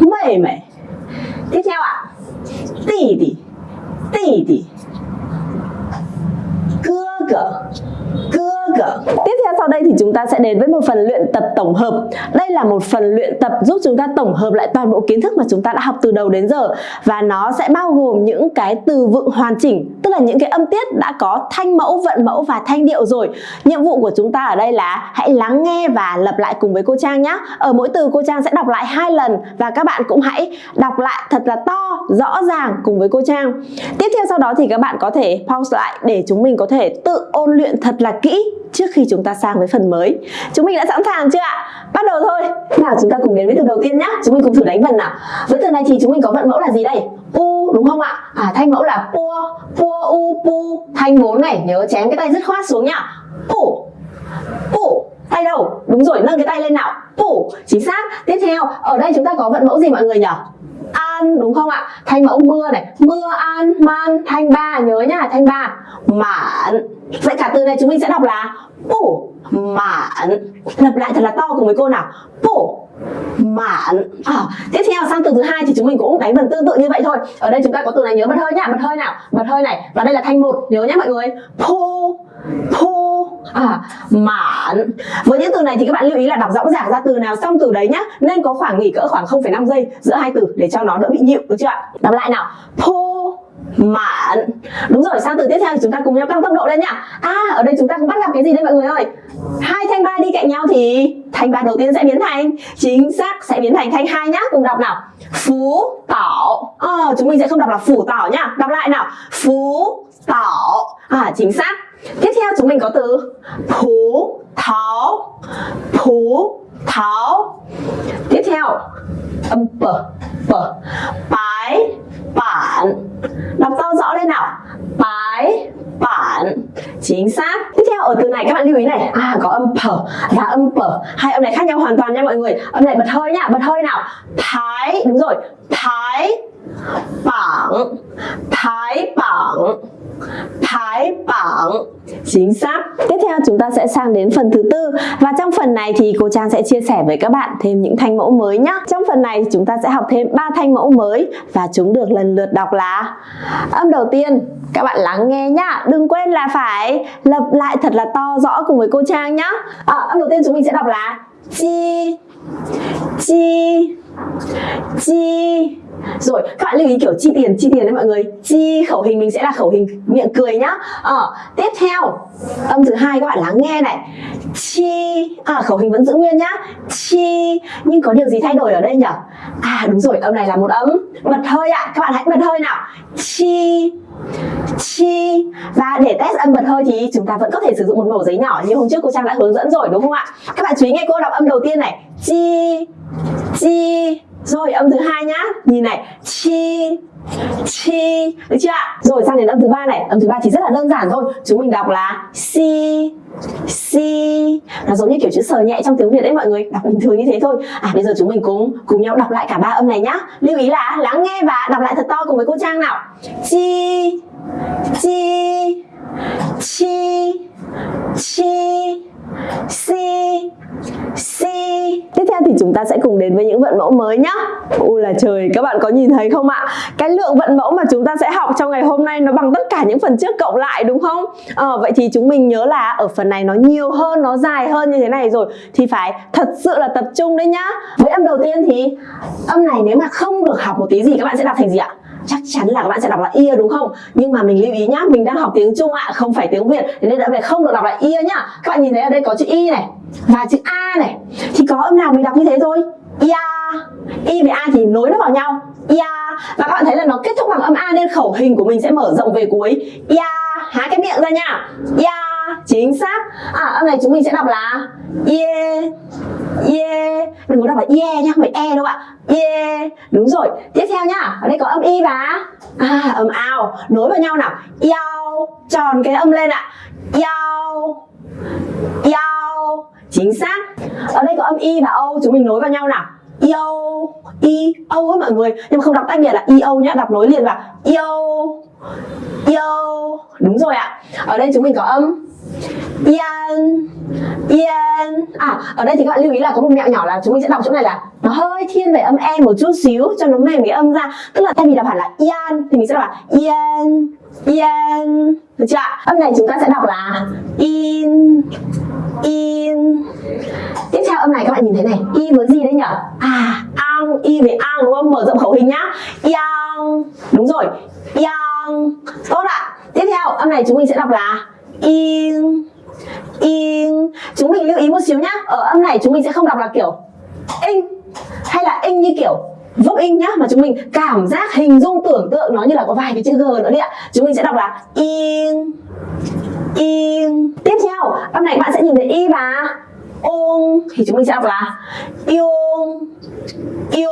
mẩy mẩy tiếp theo ạ. À? tì tì. Tì tì. Chúng ta sẽ đến với một phần luyện tập tổng hợp. Đây là một phần luyện tập giúp chúng ta tổng hợp lại toàn bộ kiến thức mà chúng ta đã học từ đầu đến giờ và nó sẽ bao gồm những cái từ vựng hoàn chỉnh, tức là những cái âm tiết đã có thanh mẫu, vận mẫu và thanh điệu rồi. Nhiệm vụ của chúng ta ở đây là hãy lắng nghe và lặp lại cùng với cô Trang nhé. Ở mỗi từ cô Trang sẽ đọc lại hai lần và các bạn cũng hãy đọc lại thật là to, rõ ràng cùng với cô Trang. Tiếp theo sau đó thì các bạn có thể pause lại để chúng mình có thể tự ôn luyện thật là kỹ trước khi chúng ta sang với phần mới. Chúng mình đã sẵn sàng chưa ạ? Bắt đầu thôi. Nào chúng ta cùng đến với từ đầu tiên nhé. Chúng mình cùng thử đánh vần nào. Với từ này thì chúng mình có vận mẫu là gì đây? U đúng không ạ? À thanh mẫu là pua, pua u pu. Thanh 4 này, nhớ chém cái tay dứt khoát xuống nhá. Pu. Pu. Tay đầu Đúng rồi, nâng cái tay lên nào. Pu. Chính xác. Tiếp theo, ở đây chúng ta có vận mẫu gì mọi người nhỉ? An, đúng không ạ? Thanh mẫu, mưa này. Mưa, an, man, thanh ba, nhớ nhá, thanh ba. Mạn. Vậy cả từ này chúng mình sẽ đọc là bổ mạn. Lặp lại thật là to cùng với cô nào. Bổ mạn. à, tiếp theo sang từ thứ hai thì chúng mình cũng đánh vần tương tự như vậy thôi. Ở đây chúng ta có từ này nhớ bật hơi nhá bật hơi nào bật hơi này. Và đây là thanh một nhớ nhá mọi người. Pô pô à mạn. với những từ này thì các bạn lưu ý là đọc rõ ràng ra từ nào xong từ đấy nhá. Nên có khoảng nghỉ cỡ khoảng 0,5 giây giữa hai từ để cho nó đỡ bị nhịu được chưa ạ? Đọc lại nào. Pô mạn đúng rồi sang từ tiếp theo thì chúng ta cùng nhau tăng tốc độ lên nhá. À ở đây chúng ta cũng bắt gặp cái gì đây mọi người ơi. Hai thanh ba đi cạnh nhau thì thanh ba đầu tiên sẽ biến thành chính xác sẽ biến thành thanh hai nhá. Cùng đọc nào. Phú tảo. À, chúng mình sẽ không đọc là phủ tảo nhá. Đọc lại nào. Phú tảo. À chính xác. Tiếp theo chúng mình có từ phú tháo phú tháo tiếp theo âm p p bái bản. Đọc to rõ lên nào. Bái, bản. Chính xác. Tiếp theo, ở từ này các bạn lưu ý này. À có âm p và âm p. Hai âm này khác nhau hoàn toàn nha mọi người. Âm này bật hơi nhá bật hơi nào. Thái. Đúng rồi. Thái, bảng. Thái, bảng thái bảng chính xác. Tiếp theo chúng ta sẽ sang đến phần thứ tư. Và trong phần này thì cô Trang sẽ chia sẻ với các bạn thêm những thanh mẫu mới nhé trong phần này chúng ta sẽ học thêm ba thanh mẫu mới và chúng được lần lượt đọc là âm đầu tiên các bạn lắng nghe nhá. Đừng quên là phải lập lại thật là to rõ cùng với cô Trang nhá. À, âm đầu tiên chúng mình sẽ đọc là chi chi chi rồi các bạn lưu ý kiểu chi tiền chi tiền đấy mọi người. Chi khẩu hình mình sẽ là khẩu hình miệng cười nhá. Ờ, tiếp theo âm thứ hai các bạn lắng nghe này. Chi à khẩu hình vẫn giữ nguyên nhá. Chi nhưng có điều gì thay đổi ở đây nhỉ à đúng rồi âm này là một âm. Bật hơi ạ à. các bạn hãy bật hơi nào. Chi chi. Và để test âm bật hơi thì chúng ta vẫn có thể sử dụng một mẩu giấy nhỏ như hôm trước cô Trang đã hướng dẫn rồi đúng không ạ? Các bạn chú ý nghe cô đọc âm đầu tiên này. Chi chi rồi, âm thứ hai nhá. Nhìn này. Chi chi, được chưa ạ? Rồi, sang đến âm thứ ba này. Âm thứ ba chỉ rất là đơn giản thôi. Chúng mình đọc là si si. Nó giống như kiểu chữ sờ nhẹ trong tiếng việt đấy mọi người. Đọc bình thường như thế thôi. À bây giờ chúng mình cùng cùng nhau đọc lại cả ba âm này nhá. Lưu ý là, lắng nghe và đọc lại thật to cùng với cô trang nào. Chi chi chi chi. C C. Tiếp theo thì chúng ta sẽ cùng đến với những vận mẫu mới nhá. U là trời các bạn có nhìn thấy không ạ? Cái lượng vận mẫu mà chúng ta sẽ học trong ngày hôm nay nó bằng tất cả những phần trước cộng lại đúng không? À, vậy thì chúng mình nhớ là ở phần này nó nhiều hơn nó dài hơn như thế này rồi. Thì phải thật sự là tập trung đấy nhá. Với âm đầu tiên thì âm này nếu mà không được học một tí gì các bạn sẽ đọc thành gì ạ? Chắc chắn là các bạn sẽ đọc là ear đúng không? Nhưng mà mình lưu ý nhá mình đang học tiếng trung ạ à, không phải tiếng việt. Thế nên đã về không được đọc là ear nhá. Các bạn nhìn thấy ở đây có chữ y này và chữ a này. Thì có âm nào mình đọc như thế thôi? Ya y với a thì nối nó vào nhau. Ya và các bạn thấy là nó kết thúc bằng âm a nên khẩu hình của mình sẽ mở rộng về cuối. Ya há cái miệng ra nha. Ya chính xác. À âm này chúng mình sẽ đọc là ye ye. Đừng có đọc là ye nhá không phải e đâu ạ. Ye đúng rồi. Tiếp theo nhá ở đây có âm y và? À, âm ao. Nối vào nhau nào. Yao tròn cái âm lên ạ. Yao yao. Chính xác. Ở đây có âm y và o chúng mình nối vào nhau nào. Yo i o mọi người. Nhưng mà không đọc tách biệt là i o nhá đọc nối liền vào. Yo yo, đúng rồi ạ. Ở đây chúng mình có âm. Yan Yan À ở đây thì các bạn lưu ý là có một mẹo nhỏ là chúng mình sẽ đọc chỗ này là Nó hơi thiên về âm E một chút xíu, cho nó mềm cái âm ra. Tức là thay vì đọc hẳn là Yan thì mình sẽ đọc là Yan Yan Được chưa ạ? Âm này chúng ta sẽ đọc là In in. Tiếp theo âm này các bạn nhìn thấy này. Y với gì đấy nhở? à ang. Y với ang đúng không? Mở rộng khẩu hình nhá. Yang. Đúng rồi. Yang. Vâng. tốt ạ. Tiếp theo, âm này chúng mình sẽ đọc là in in chúng mình lưu ý một xíu nhá. Ở âm này chúng mình sẽ không đọc là kiểu in hay là in như kiểu vốc in nhá, mà chúng mình cảm giác, hình dung, tưởng tượng nó như là có vài cái chữ g nữa đi ạ. Chúng mình sẽ đọc là in in tiếp theo, âm này bạn sẽ nhìn thấy y và ôn thì chúng mình sẽ đọc là yêu yêu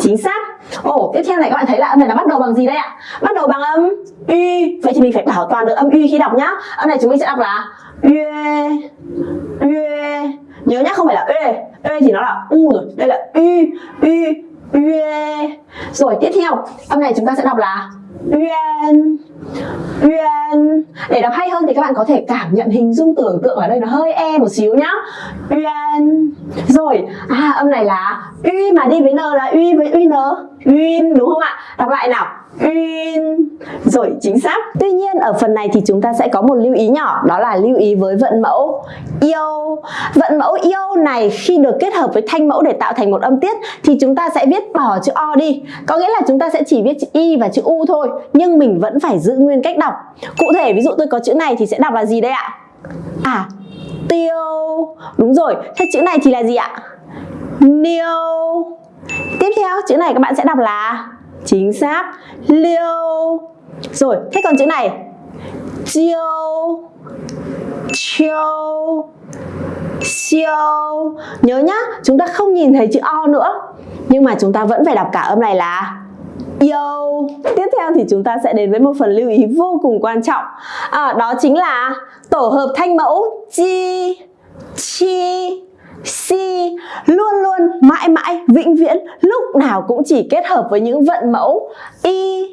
chính xác. Ồ, tiếp theo này các bạn thấy là âm này nó bắt đầu bằng gì đây ạ? Bắt đầu bằng âm y. Vậy thì mình phải bảo toàn được âm y khi đọc nhá. Âm này chúng mình sẽ đọc là yue yue nhớ nhá, không phải là ê ê thì nó là u rồi. Đây là y y yue rồi, tiếp theo. Âm này chúng ta sẽ đọc là Yuan Yuan Để đọc hay hơn thì các bạn có thể cảm nhận hình dung tưởng tượng ở đây nó hơi e một xíu nhá. Yuan Rồi, à âm này là Y mà đi với N là Y với n Uyên đúng không ạ? Đọc lại nào. Uyên Rồi, chính xác. Tuy nhiên ở phần này thì chúng ta sẽ có một lưu ý nhỏ Đó là lưu ý với vận mẫu yêu. Vận mẫu yêu này khi được kết hợp với thanh mẫu để tạo thành một âm tiết Thì chúng ta sẽ viết bỏ chữ O đi. Có nghĩa là chúng ta sẽ chỉ viết chữ Y và chữ U thôi Nhưng mình vẫn phải giữ nguyên cách đọc. Cụ thể ví dụ tôi có chữ này thì sẽ đọc là gì đây ạ? À, tiêu. Đúng rồi, thế chữ này thì là gì ạ? Niêu. Tiếp theo chữ này các bạn sẽ đọc là Chính xác. Liêu. Rồi thế còn chữ này. Chiêu. Chiêu. Siêu Nhớ nhá chúng ta không nhìn thấy chữ O nữa. Nhưng mà chúng ta vẫn phải đọc cả âm này là yêu. Tiếp theo thì chúng ta sẽ đến với một phần lưu ý vô cùng quan trọng. À, Đó chính là tổ hợp thanh mẫu Chi. Chi si luôn luôn mãi mãi vĩnh viễn lúc nào cũng chỉ kết hợp với những vận mẫu y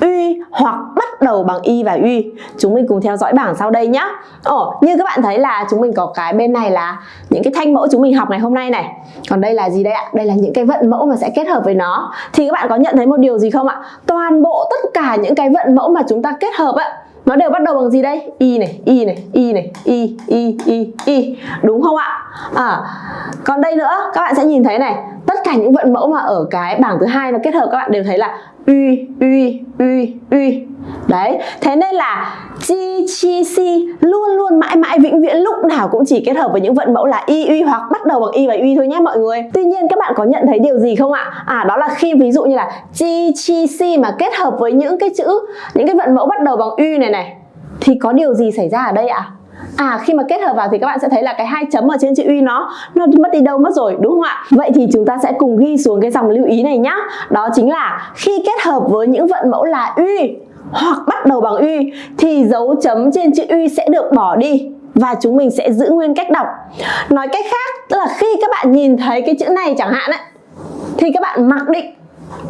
uy hoặc bắt đầu bằng y và uy. Chúng mình cùng theo dõi bảng sau đây nhé Ồ, như các bạn thấy là chúng mình có cái bên này là những cái thanh mẫu chúng mình học ngày hôm nay này. Còn đây là gì đây ạ? Đây là những cái vận mẫu mà sẽ kết hợp với nó. Thì các bạn có nhận thấy một điều gì không ạ? Toàn bộ tất cả những cái vận mẫu mà chúng ta kết hợp ạ nó đều bắt đầu bằng gì đây? Y này y này y này, y y y y. Đúng không ạ? À còn đây nữa, các bạn sẽ nhìn thấy này tất cả những vận mẫu mà ở cái bảng thứ hai nó kết hợp các bạn đều thấy là uy uy uy uy. Đấy, thế nên là chi chi, si luôn luôn, mãi mãi, vĩnh viễn lúc nào cũng chỉ kết hợp với những vận mẫu là y, uy hoặc bắt đầu bằng y và uy thôi nhé mọi người. Tuy nhiên các bạn có nhận thấy điều gì không ạ? À đó là khi ví dụ như là chi chi, si mà kết hợp với những cái chữ, những cái vận mẫu bắt đầu bằng uy này này, thì có điều gì xảy ra ở đây ạ? à? À khi mà kết hợp vào thì các bạn sẽ thấy là cái hai chấm ở trên chữ uy nó nó mất đi đâu mất rồi đúng không ạ? Vậy thì chúng ta sẽ cùng ghi xuống cái dòng lưu ý này nhá. Đó chính là khi kết hợp với những vận mẫu là uy hoặc bắt đầu bằng uy thì dấu chấm trên chữ uy sẽ được bỏ đi và chúng mình sẽ giữ nguyên cách đọc. Nói cách khác, tức là khi các bạn nhìn thấy cái chữ này chẳng hạn ấy thì các bạn mặc định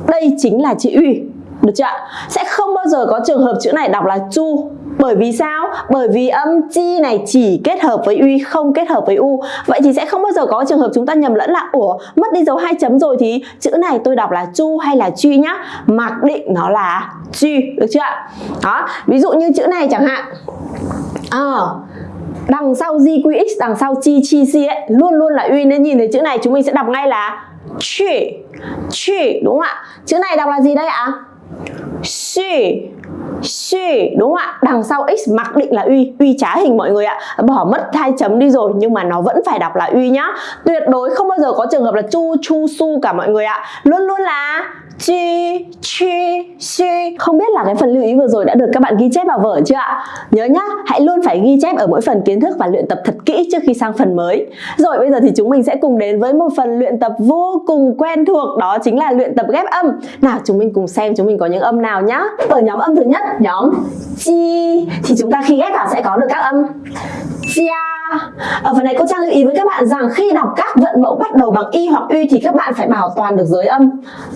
đây chính là chữ uy, được chưa ạ? Sẽ không bao giờ có trường hợp chữ này đọc là chu bởi vì sao? Bởi vì âm chi này chỉ kết hợp với uy không kết hợp với u Vậy thì sẽ không bao giờ có trường hợp chúng ta nhầm lẫn là Ủa mất đi dấu hai chấm rồi thì chữ này tôi đọc là chu hay là truy nhá Mặc định nó là truy được chưa ạ? Đó, ví dụ như chữ này chẳng hạn À, đằng sau GQX, đằng sau chi chi si ấy luôn luôn là uy nên nhìn thấy chữ này chúng mình sẽ đọc ngay là truy truy đúng không ạ? Chữ này đọc là gì đây ạ? Xì she đúng không ạ? Đằng sau x mặc định là uy. Uy trá hình mọi người ạ. Bỏ mất hai chấm đi rồi, nhưng mà nó vẫn phải đọc là uy nhá. Tuyệt đối không bao giờ có trường hợp là chu chu, su cả mọi người ạ. Luôn luôn là chi chi chi. Không biết là cái phần lưu ý vừa rồi đã được các bạn ghi chép vào vở chưa ạ? Nhớ nhá, hãy luôn phải ghi chép ở mỗi phần kiến thức và luyện tập thật kỹ trước khi sang phần mới. Rồi, bây giờ thì chúng mình sẽ cùng đến với một phần luyện tập vô cùng quen thuộc, đó chính là luyện tập ghép âm. Nào, chúng mình cùng xem chúng mình có những âm nào nhá. Ở nhóm âm thứ nhất, nhóm chi. Thì chúng ta khi ghép vào sẽ có được các âm. Chia ở phần này cô Trang lưu ý với các bạn rằng khi đọc các vận mẫu bắt đầu bằng y hoặc uy thì các bạn phải bảo toàn được giới âm.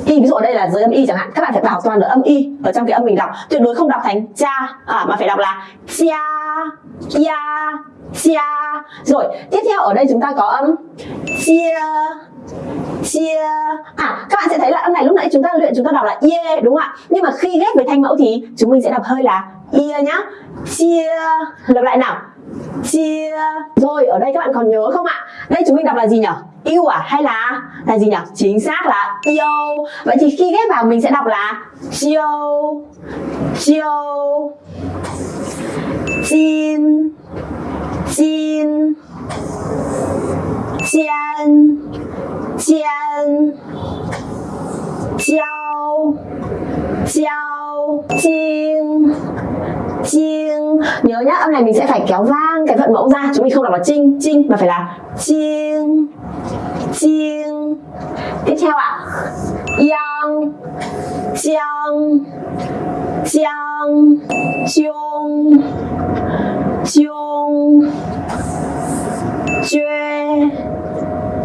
Y ví dụ ở đây là giới âm y chẳng hạn các bạn phải bảo toàn được âm y ở trong cái âm mình đọc. Tuyệt đối không đọc thành cha à, mà phải đọc là chia chia chia rồi tiếp theo ở đây chúng ta có âm chia chia. À các bạn sẽ thấy là âm này lúc nãy chúng ta luyện chúng ta đọc là ye đúng không ạ? Nhưng mà khi ghép với thanh mẫu thì chúng mình sẽ đọc hơi là ye nhá. Chia lặp lại nào chia rồi, ở đây các bạn còn nhớ không ạ? Đây chúng mình đọc là gì nhỉ yêu à? Hay là là gì nhỉ chính xác là yêu. Vậy thì khi ghép vào mình sẽ đọc là chiêu chiêu chin chin jian jian chiao chiao chin chiêng. Nhớ nhá, âm này mình sẽ phải kéo vang cái vận mẫu ra chúng mình không đọc là chinh. Chinh mà phải là chiêng. Chiêng. Tiếp theo ạ. Yang chiang chiang chung chung juê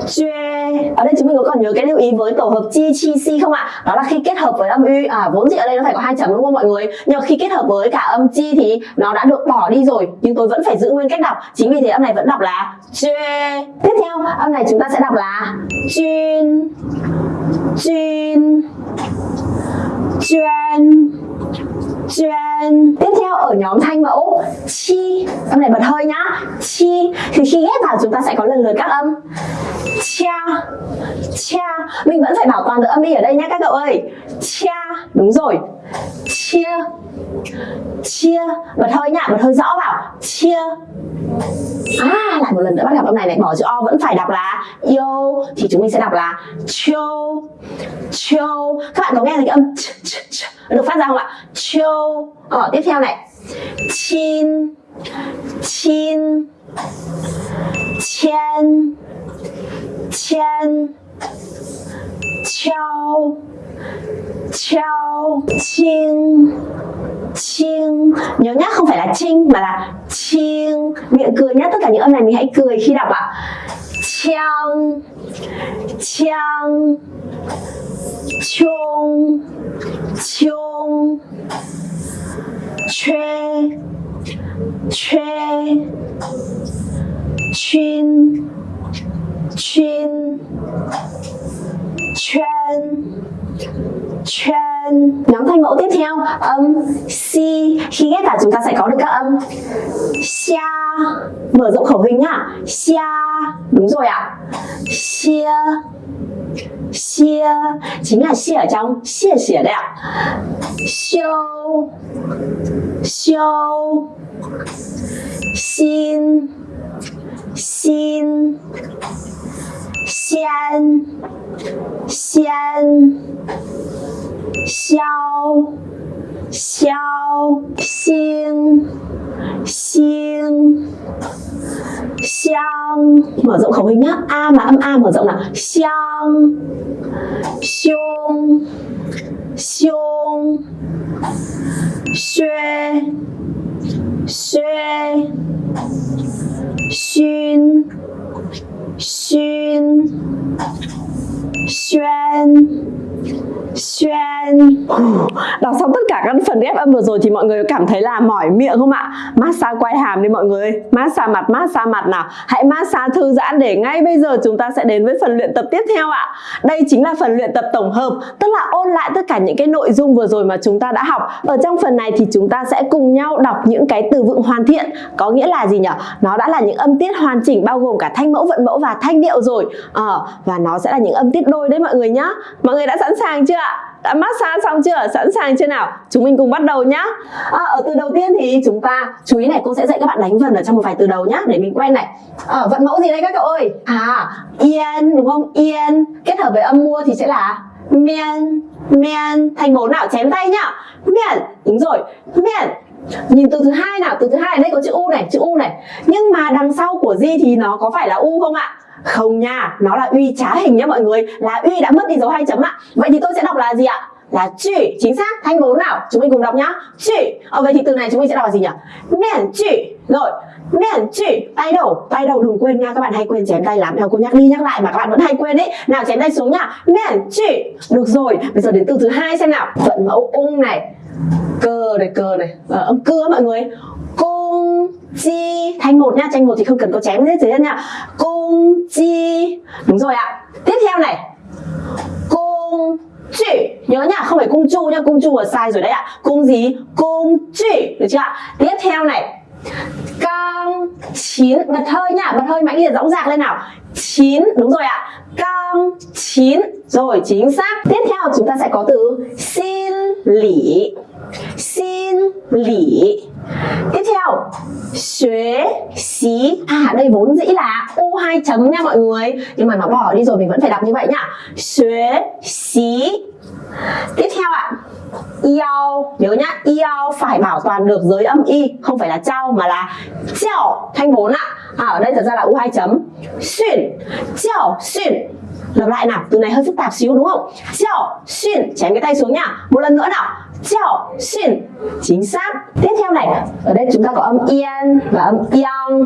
juê ở đây chúng mình có còn nhớ cái lưu ý với tổ hợp chi chi si không ạ? Đó là khi kết hợp với âm u à vốn dĩ ở đây nó phải có hai chấm đúng không mọi người? Nhưng khi kết hợp với cả âm chi thì nó đã được bỏ đi rồi. Nhưng tôi vẫn phải giữ nguyên cách đọc. Chính vì thế âm này vẫn đọc là juê tiếp theo, âm này chúng ta sẽ đọc là chuyên chuyên chuyên chuyên ở nhóm thanh mẫu. Chi âm này bật hơi nhá. Chi thì khi ghép vào chúng ta sẽ có lần lượt các âm. Cha cha mình vẫn phải bảo toàn được âm y ở đây nhé các cậu ơi. Cha đúng rồi. Chia chia bật hơi nhá bật hơi rõ vào. Chia. À lại một lần nữa bắt gặp âm này này bỏ chữ o vẫn phải đọc là yo thì chúng mình sẽ đọc là chiêu chiêu các bạn có nghe thấy cái âm ch, ch, ch, được phát ra không ạ? Chiêu ờ, tiếp theo này chin chin, chen chen, chao chao chinh chiêng nhớ nhá, không phải là chinh mà là chiêng miệng cười nhá, tất cả những âm này mình hãy cười khi đọc ạ. Chiang chiang, chung chung chuê chuê chuyên chuyên chuyên chuyên nhóm thanh mẫu tiếp theo. Âm si. Khi ghép vào chúng ta sẽ có được các âm. Xia. Mở rộng khẩu hình nhá. Xia. Đúng rồi ạ. Xia xia 谢，怎样谢将谢谢了，修修心心先先消消心。Xiên xiang, mở rộng khẩu hình nhá. A mà âm a mở rộng là xiang, xiong xiong xuê xuê xuyên xuyên xuyên xuyên Đọc xong tất cả các phần ghép âm vừa rồi thì mọi người cảm thấy là mỏi miệng không ạ? Massage quay hàm đi mọi người. Massage mặt, massage mặt nào. Hãy massage thư giãn để ngay bây giờ chúng ta sẽ đến với phần luyện tập tiếp theo ạ. Đây chính là phần luyện tập tổng hợp Tức là ôn lại tất cả những cái nội dung vừa rồi mà chúng ta đã học. Ở trong phần này thì chúng ta sẽ cùng nhau đọc những cái từ vựng hoàn thiện. Có nghĩa là gì nhỉ? Nó đã là những âm tiết hoàn chỉnh bao gồm cả thanh mẫu, vận mẫu và thanh điệu rồi. À, Và nó sẽ là những âm tiết đôi đấy mọi người nhá. Mọi người đã sẵn sàng chưa ạ? đã massage xong chưa? Sẵn sàng chưa nào? Chúng mình cùng bắt đầu nhá. À, ở từ đầu tiên thì chúng ta chú ý này cô sẽ dạy các bạn đánh vần ở trong một vài từ đầu nhá để mình quen này. Ở à, vận mẫu gì đây các cậu ơi? À yên đúng không? Yên. Kết hợp với âm mua thì sẽ là miên miên. Thành bốn nào chém tay nhá? Miên. Đúng rồi miên. Nhìn từ thứ hai nào, từ thứ hai ở đây có chữ U này, chữ U này. Nhưng mà đằng sau của Di thì nó có phải là U không ạ? Không nha, nó là uy trá hình nhá mọi người. Là uy đã mất đi dấu hai chấm ạ. Vậy thì tôi sẽ đọc là gì ạ? Là chữ chính xác, thanh vốn nào? Chúng mình cùng đọc nhá. Chữ ờ, vậy thì từ này chúng mình sẽ đọc là gì nhỉ? Miễn chữ Rồi, miễn chữ tay đầu Tay đầu đừng quên nha, các bạn hay quên chém tay lắm. Nào cô nhắc đi nhắc lại mà các bạn vẫn hay quên đấy Nào chém tay xuống nhá. Miễn chữ Được rồi, bây giờ đến từ thứ hai xem nào. Vận mẫu ung này. Cơ này, cơ này, à, âm cưa mọi người. Cung chi Thanh một nha, tranh một thì không cần có chém hết dưới nha Cung chi. Đúng rồi ạ. Tiếp theo này. Cung chữ. Nhớ nhá, không phải cung chu nha, cung chu là sai rồi đấy ạ. Cung gì? Cung chữ. Được chưa ạ? Tiếp theo này. Căng chín Bật hơi nhá. Bật hơi mạnh liệt dõng dạc lên nào chín. Đúng rồi ạ. Căng chín. Rồi, chính xác. Tiếp theo chúng ta sẽ có từ xin lỉ. Xin lỉ. Tiếp theo, Xuế, xí. À đây vốn dĩ là U hai chấm nha mọi người. Nhưng mà nó bỏ đi rồi, mình vẫn phải đọc như vậy nhá. Xuế, xí. Tiếp theo ạ Yao Nhớ nhá Yao phải bảo toàn được giới âm y Không phải là trao mà là Chào Thanh 4 ạ. À, Ở đây thật ra là U hai chấm. Xuyên Chào Xuyên. Lặp lại nào, từ này hơi phức tạp xíu đúng không? Chào xuyên, chém cái tay xuống nhá Một lần nữa nào. Chào xin, Chính xác Tiếp theo này, ở đây chúng ta có âm yên và âm yang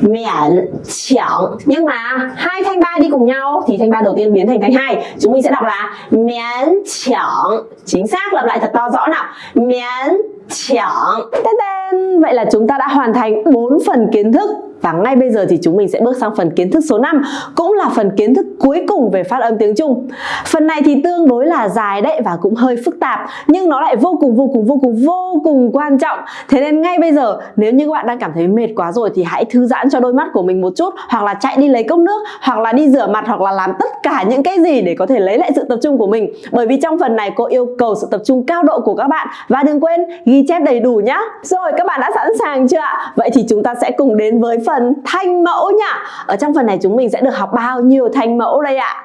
miễn chẳng nhưng mà hai thanh ba đi cùng nhau thì thanh ba đầu tiên biến thành thanh hai chúng mình sẽ đọc là miễn chẳng chính xác lặp lại thật to rõ nào。miễn chẳng tên tên。Vậy là chúng ta đã hoàn thành bốn phần kiến thức và ngay bây giờ thì chúng mình sẽ bước sang phần kiến thức số 5 Cũng là phần kiến thức cuối cùng về phát âm tiếng Trung. Phần này thì tương đối là dài đấy và cũng hơi phức tạp, Nhưng nó lại vô cùng vô cùng vô cùng vô cùng quan trọng. Thế nên ngay bây giờ, nếu như các bạn đang cảm thấy mệt quá rồi Thì hãy thư giãn cho đôi mắt của mình một chút, Hoặc là chạy đi lấy cốc nước, Hoặc là đi rửa mặt, Hoặc là làm tất cả những cái gì để có thể lấy lại sự tập trung của mình. Bởi vì trong phần này cô yêu cầu sự tập trung cao độ của các bạn. Và đừng quên ghi chép đầy đủ nhá. Rồi, các bạn đã sẵn sàng chưa ạ? Vậy thì chúng ta sẽ cùng đến với phần thanh mẫu nhá Ở trong phần này chúng mình sẽ được học bao nhiêu thanh mẫu đây ạ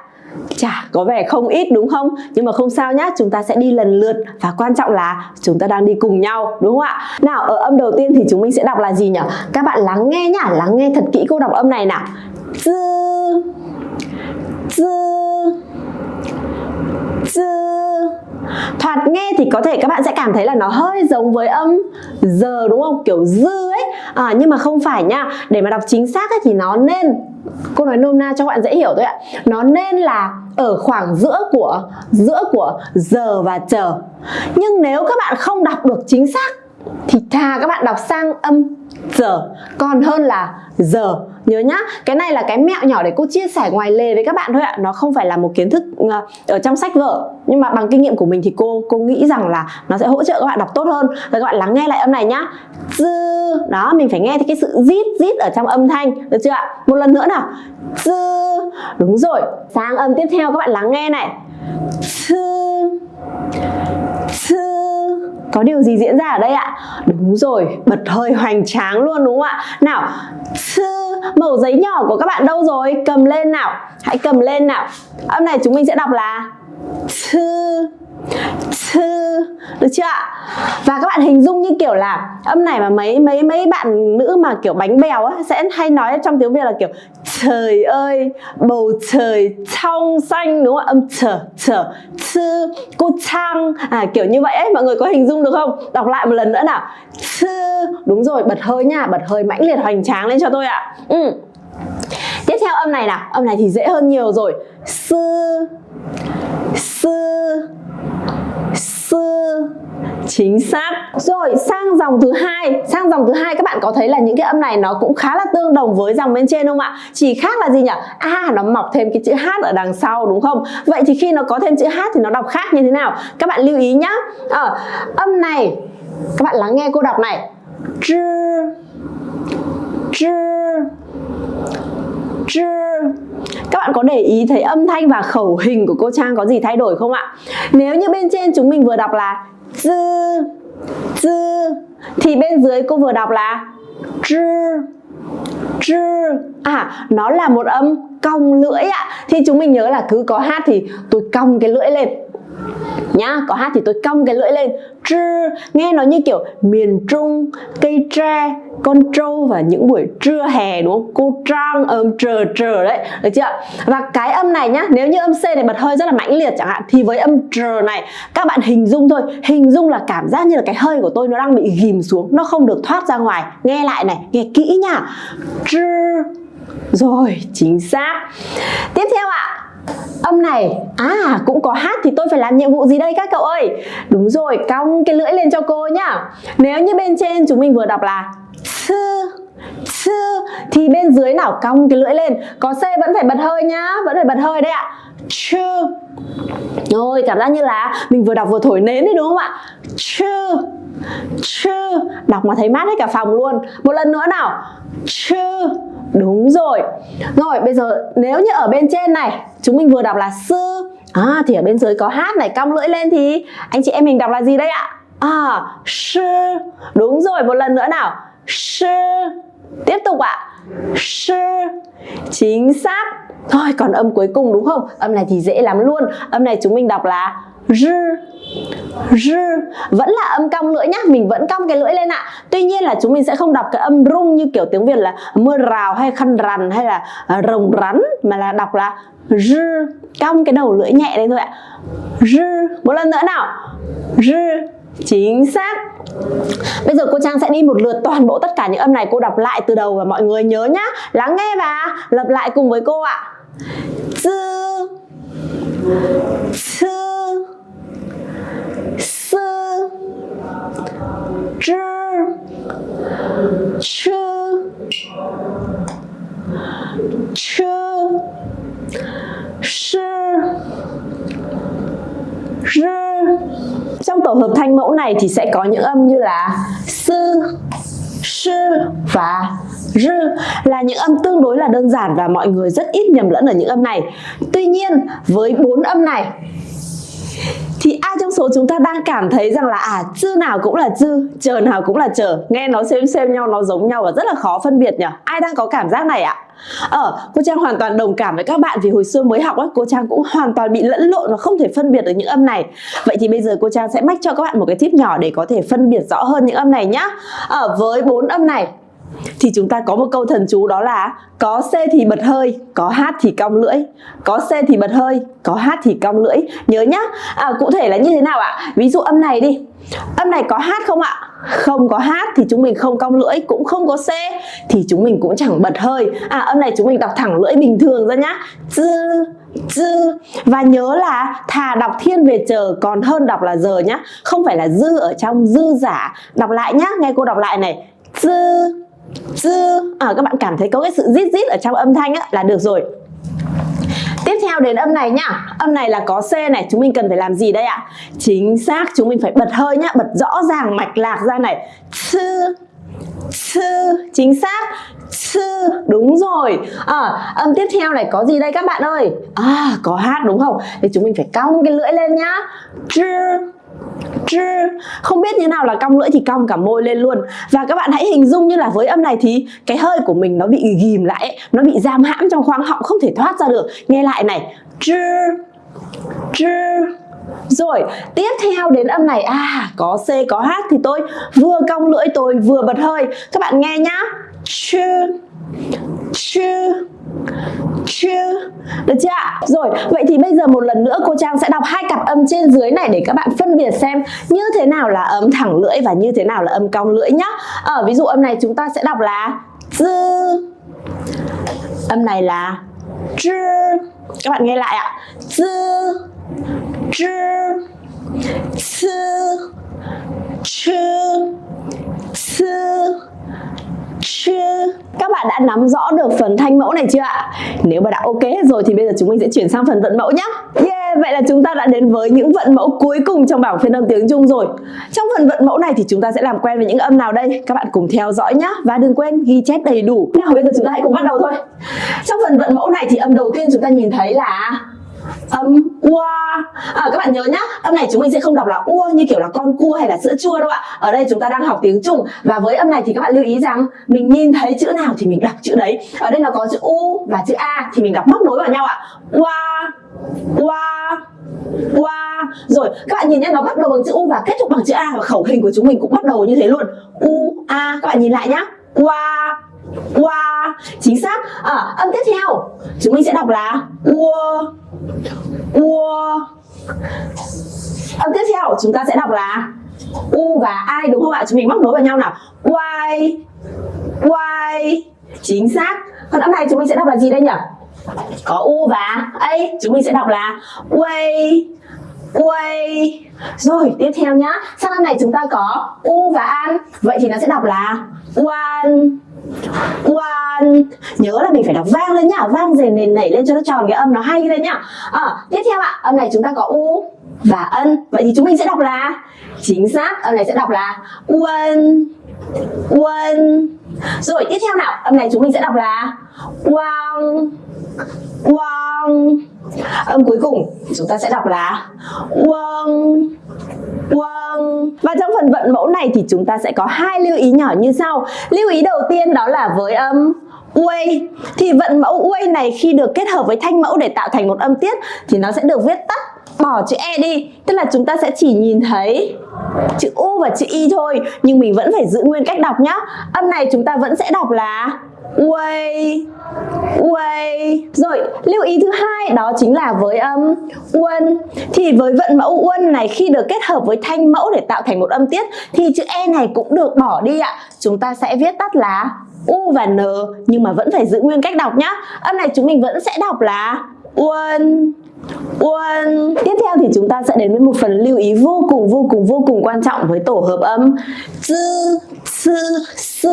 Chà, có vẻ không ít đúng không? Nhưng mà không sao nhá, chúng ta sẽ đi lần lượt Và quan trọng là chúng ta đang đi cùng nhau đúng không ạ? Nào ở âm đầu tiên thì chúng mình sẽ đọc là gì nhỉ? Các bạn lắng nghe nhá, lắng nghe thật kỹ câu đọc âm này nào Dư Dư Dư Thoạt nghe thì có thể các bạn sẽ cảm thấy là nó hơi giống với âm giờ đúng không? Kiểu dư à, Nhưng mà không phải nha Để mà đọc chính xác ấy, thì nó nên Cô nói nôm na cho các bạn dễ hiểu thôi ạ. Nó nên là ở khoảng giữa của giữa của giờ và chờ. Nhưng nếu các bạn không đọc được chính xác Thì thà các bạn đọc sang âm giờ Còn hơn là giờ. Nhớ nhá, cái này là cái mẹo nhỏ để cô chia sẻ ngoài lề với các bạn thôi ạ. Nó không phải là một kiến thức ờ, ở trong sách vở. Nhưng mà bằng kinh nghiệm của mình thì cô cô nghĩ rằng là nó sẽ hỗ trợ các bạn đọc tốt hơn. Và các bạn lắng nghe lại âm này nhá. Dư, đó mình phải nghe thấy cái sự rít rít ở trong âm thanh. Được chưa ạ? Một lần nữa nào. Dư, đúng rồi. Sang âm tiếp theo các bạn lắng nghe này. Dư Dư có điều gì diễn ra ở đây ạ? Đúng rồi, bật hơi hoành tráng luôn đúng không ạ? Nào, sư mẩu giấy nhỏ của các bạn đâu rồi? Cầm lên nào, hãy cầm lên nào Âm này chúng mình sẽ đọc là thư. sư được chưa ạ? Và các bạn hình dung như kiểu là âm này mà mấy mấy mấy bạn nữ mà kiểu bánh bèo á, sẽ hay nói trong tiếng việt là kiểu trời ơi, bầu trời trong xanh đúng không âm trở trở chư, cô trang à kiểu như vậy ấy, mọi người có hình dung được không? Đọc lại một lần nữa nào. Chư đúng rồi, bật hơi nha, bật hơi mãnh liệt hoành tráng lên cho tôi ạ. Ừ. tiếp theo âm này nào. Âm này thì dễ hơn nhiều rồi. Sư sư sư chính xác. Rồi, sang dòng thứ hai. Sang dòng thứ hai, các bạn có thấy là những cái âm này nó cũng khá là tương đồng với dòng bên trên không ạ? Chỉ khác là gì nhỉ? A, nó mọc thêm cái chữ h ở đằng sau, đúng không? Vậy thì khi nó có thêm chữ h thì nó đọc khác như thế nào? Các bạn lưu ý nhá. Ở âm này, các bạn lắng nghe cô đọc này. Chư chư chư các bạn có để ý thấy âm thanh và khẩu hình của cô Trang có gì thay đổi không ạ? Nếu như bên trên chúng mình vừa đọc là dư dư thì bên dưới cô vừa đọc là chư chư à nó là một âm cong lưỡi ạ. Thì chúng mình nhớ là cứ có hát thì tôi cong cái lưỡi lên. Nhá, có hát thì tôi cong cái lưỡi lên trưa nghe nó như kiểu miền trung, cây tre, con trâu và những buổi trưa hè, đúng không? Cô trang âm trờ trờ đấy, được chưa? Và cái âm này nhá, nếu như âm c này bật hơi rất là mãnh liệt chẳng hạn, thì với âm trờ này, các bạn hình dung thôi. Hình dung là cảm giác như là cái hơi của tôi nó đang bị ghìm xuống, nó không được thoát ra ngoài. Nghe lại này, nghe kỹ nha trưa rồi, chính xác. Tiếp theo ạ. Âm này, à cũng có hát thì tôi phải làm nhiệm vụ gì đây các cậu ơi? Đúng rồi, cong cái lưỡi lên cho cô nhá. Nếu như bên trên chúng mình vừa đọc là sư sư thì bên dưới nào cong cái lưỡi lên? Có C vẫn phải bật hơi nhá, vẫn phải bật hơi đấy ạ. Chư. Rồi, cảm giác như là mình vừa đọc vừa thổi nến đấy đúng không ạ? Chư chư. Đọc mà thấy mát hết cả phòng luôn. Một lần nữa nào. Chư đúng rồi. Rồi, bây giờ nếu như ở bên trên này, chúng mình vừa đọc là sư. À thì ở bên dưới có hát này, cong lưỡi lên thì anh chị em mình đọc là gì đây ạ? À sư. Đúng rồi, một lần nữa nào. Sư. Tiếp tục ạ. Sư. Chính xác. Thôi, còn âm cuối cùng đúng không? Âm này thì dễ lắm luôn. Âm này chúng mình đọc là r, r vẫn là âm cong lưỡi nhá mình vẫn cong cái lưỡi lên ạ. Tuy nhiên là chúng mình sẽ không đọc cái âm rung như kiểu tiếng việt là mưa rào hay khăn rằn hay là à, rồng rắn mà là đọc là r cong cái đầu lưỡi nhẹ đấy thôi ạ. R một lần nữa nào. R chính xác. Bây giờ cô Trang sẽ đi một lượt toàn bộ tất cả những âm này cô đọc lại từ đầu và mọi người nhớ nhá. Lắng nghe và lặp lại cùng với cô ạ. Dư Sư Sư Zhi Chư Chư Sư Rư Trong tổ hợp thanh mẫu này thì sẽ có những âm như là Sư Sư và rư là những âm tương đối là đơn giản và mọi người rất ít nhầm lẫn ở những âm này. Tuy nhiên, với bốn âm này thì ai trong số chúng ta đang cảm thấy rằng là à chữ nào cũng là chữ chờ nào cũng là chờ nghe nó xem xem nhau nó giống nhau và rất là khó phân biệt nhỉ ai đang có cảm giác này ạ Ờ, cô Trang hoàn toàn đồng cảm với các bạn vì hồi xưa mới học ấy, cô Trang cũng hoàn toàn bị lẫn lộn và không thể phân biệt được những âm này. Vậy thì bây giờ cô Trang sẽ mách cho các bạn một cái tip nhỏ để có thể phân biệt rõ hơn những âm này nhá. Ở với bốn âm này thì chúng ta có một câu thần chú đó là có C thì bật hơi, có h thì cong lưỡi. Có C thì bật hơi, có h thì cong lưỡi. Nhớ nhá. À, cụ thể là như thế nào ạ? Ví dụ âm này đi. Âm này có h không ạ? Không có hát thì chúng mình không cong lưỡi, cũng không có C thì chúng mình cũng chẳng bật hơi. À âm này chúng mình đọc thẳng lưỡi bình thường ra nhá. Dư dư và nhớ là thà đọc thiên về chờ còn hơn đọc là giờ nhá không phải là dư ở trong dư giả đọc lại nhá nghe cô đọc lại này dư dư. À, các bạn cảm thấy có cái sự rít rít ở trong âm thanh á, là được rồi. Tiếp theo đến âm này nhá. Âm này là có C này Chúng mình cần phải làm gì đây ạ? Chính xác chúng mình phải bật hơi nhá Bật rõ ràng mạch lạc ra này. Sư Sư Chính xác. Sư Đúng rồi. À, Âm tiếp theo này có gì đây các bạn ơi? À có hát đúng không? Thì chúng mình phải cong cái lưỡi lên nhá. Chư không biết như nào là cong lưỡi thì cong cả môi lên luôn. Và các bạn hãy hình dung như là với âm này thì cái hơi của mình nó bị ghim lại nó bị giam hãm trong khoang họng không thể thoát ra được. Nghe lại này. Rồi, tiếp theo đến âm này. À, có C, có H thì tôi vừa cong lưỡi tôi vừa bật hơi. Các bạn nghe nhá. Chư Chư chưa. Được chưa ạ? Rồi, vậy thì bây giờ một lần nữa cô trang sẽ đọc hai cặp âm trên dưới này để các bạn phân biệt xem như thế nào là âm thẳng lưỡi và như thế nào là âm cong lưỡi nhá. Ở ví dụ âm này chúng ta sẽ đọc là dư âm này là chư các bạn nghe lại ạ. Dư chư Chư. chư sư? Các bạn đã nắm rõ được phần thanh mẫu này chưa ạ? Nếu mà đã ok hết rồi thì bây giờ chúng mình sẽ chuyển sang phần vận mẫu nhé. Yeah, vậy là chúng ta đã đến với những vận mẫu cuối cùng trong bảng phiên âm tiếng Trung rồi. Trong phần vận mẫu này thì chúng ta sẽ làm quen với những âm nào đây? Các bạn cùng theo dõi nhé và đừng quên ghi chép đầy đủ. Nào bây giờ chúng ta hãy cùng bắt đầu thôi. Trong phần vận mẫu này thì âm đầu tiên chúng ta nhìn thấy là âm ua à, các bạn nhớ nhá âm này chúng mình sẽ không đọc là ua như kiểu là con cua hay là sữa chua đâu ạ. Ở đây chúng ta đang học tiếng trung và với âm này thì các bạn lưu ý rằng mình nhìn thấy chữ nào thì mình đọc chữ đấy. Ở đây là có chữ u và chữ a thì mình đọc móc nối vào nhau ạ. Ua ua ua rồi các bạn nhìn nhé nó bắt đầu bằng chữ u và kết thúc bằng chữ a và khẩu hình của chúng mình cũng bắt đầu như thế luôn. U a. Các bạn nhìn lại nhá. Ua ua chính xác. À, âm tiếp theo chúng mình sẽ đọc là ua ua. Âm tiếp theo, chúng ta sẽ đọc là u và ai đúng không ạ? Chúng mình móc nối vào nhau nào. Y y. Chính xác. Còn âm này chúng mình sẽ đọc là gì đây nhỉ? Có u và a. Chúng mình sẽ đọc là way way rồi, tiếp theo nhá. Sang âm này chúng ta có u và an vậy thì nó sẽ đọc là one one nhớ là mình phải đọc vang lên nhá. Vang dền nền nảy lên cho nó tròn cái âm nó hay lên nhá. À, tiếp theo ạ âm này chúng ta có u và ân vậy thì chúng mình sẽ đọc là? Chính xác âm này sẽ đọc là quân quân. rồi tiếp theo nào âm này chúng mình sẽ đọc là quang quang. Âm cuối cùng, chúng ta sẽ đọc là quang. Quang. Và trong phần vận mẫu này thì chúng ta sẽ có hai lưu ý nhỏ như sau. Lưu ý đầu tiên đó là với âm uây thì vận mẫu uây này khi được kết hợp với thanh mẫu để tạo thành một âm tiết thì nó sẽ được viết tắt, bỏ chữ e đi. Tức là chúng ta sẽ chỉ nhìn thấy chữ u và chữ y thôi, nhưng mình vẫn phải giữ nguyên cách đọc nhá. Âm này chúng ta vẫn sẽ đọc là uây uây rồi lưu ý thứ hai đó chính là với âm uân. Thì với vận mẫu uân này khi được kết hợp với thanh mẫu để tạo thành một âm tiết thì chữ e này cũng được bỏ đi ạ. Chúng ta sẽ viết tắt là u và n nhưng mà vẫn phải giữ nguyên cách đọc nhá. Âm này chúng mình vẫn sẽ đọc là uân uân. Tiếp theo thì chúng ta sẽ đến với một phần lưu ý vô cùng vô cùng vô cùng quan trọng với tổ hợp âm. Z, s, s,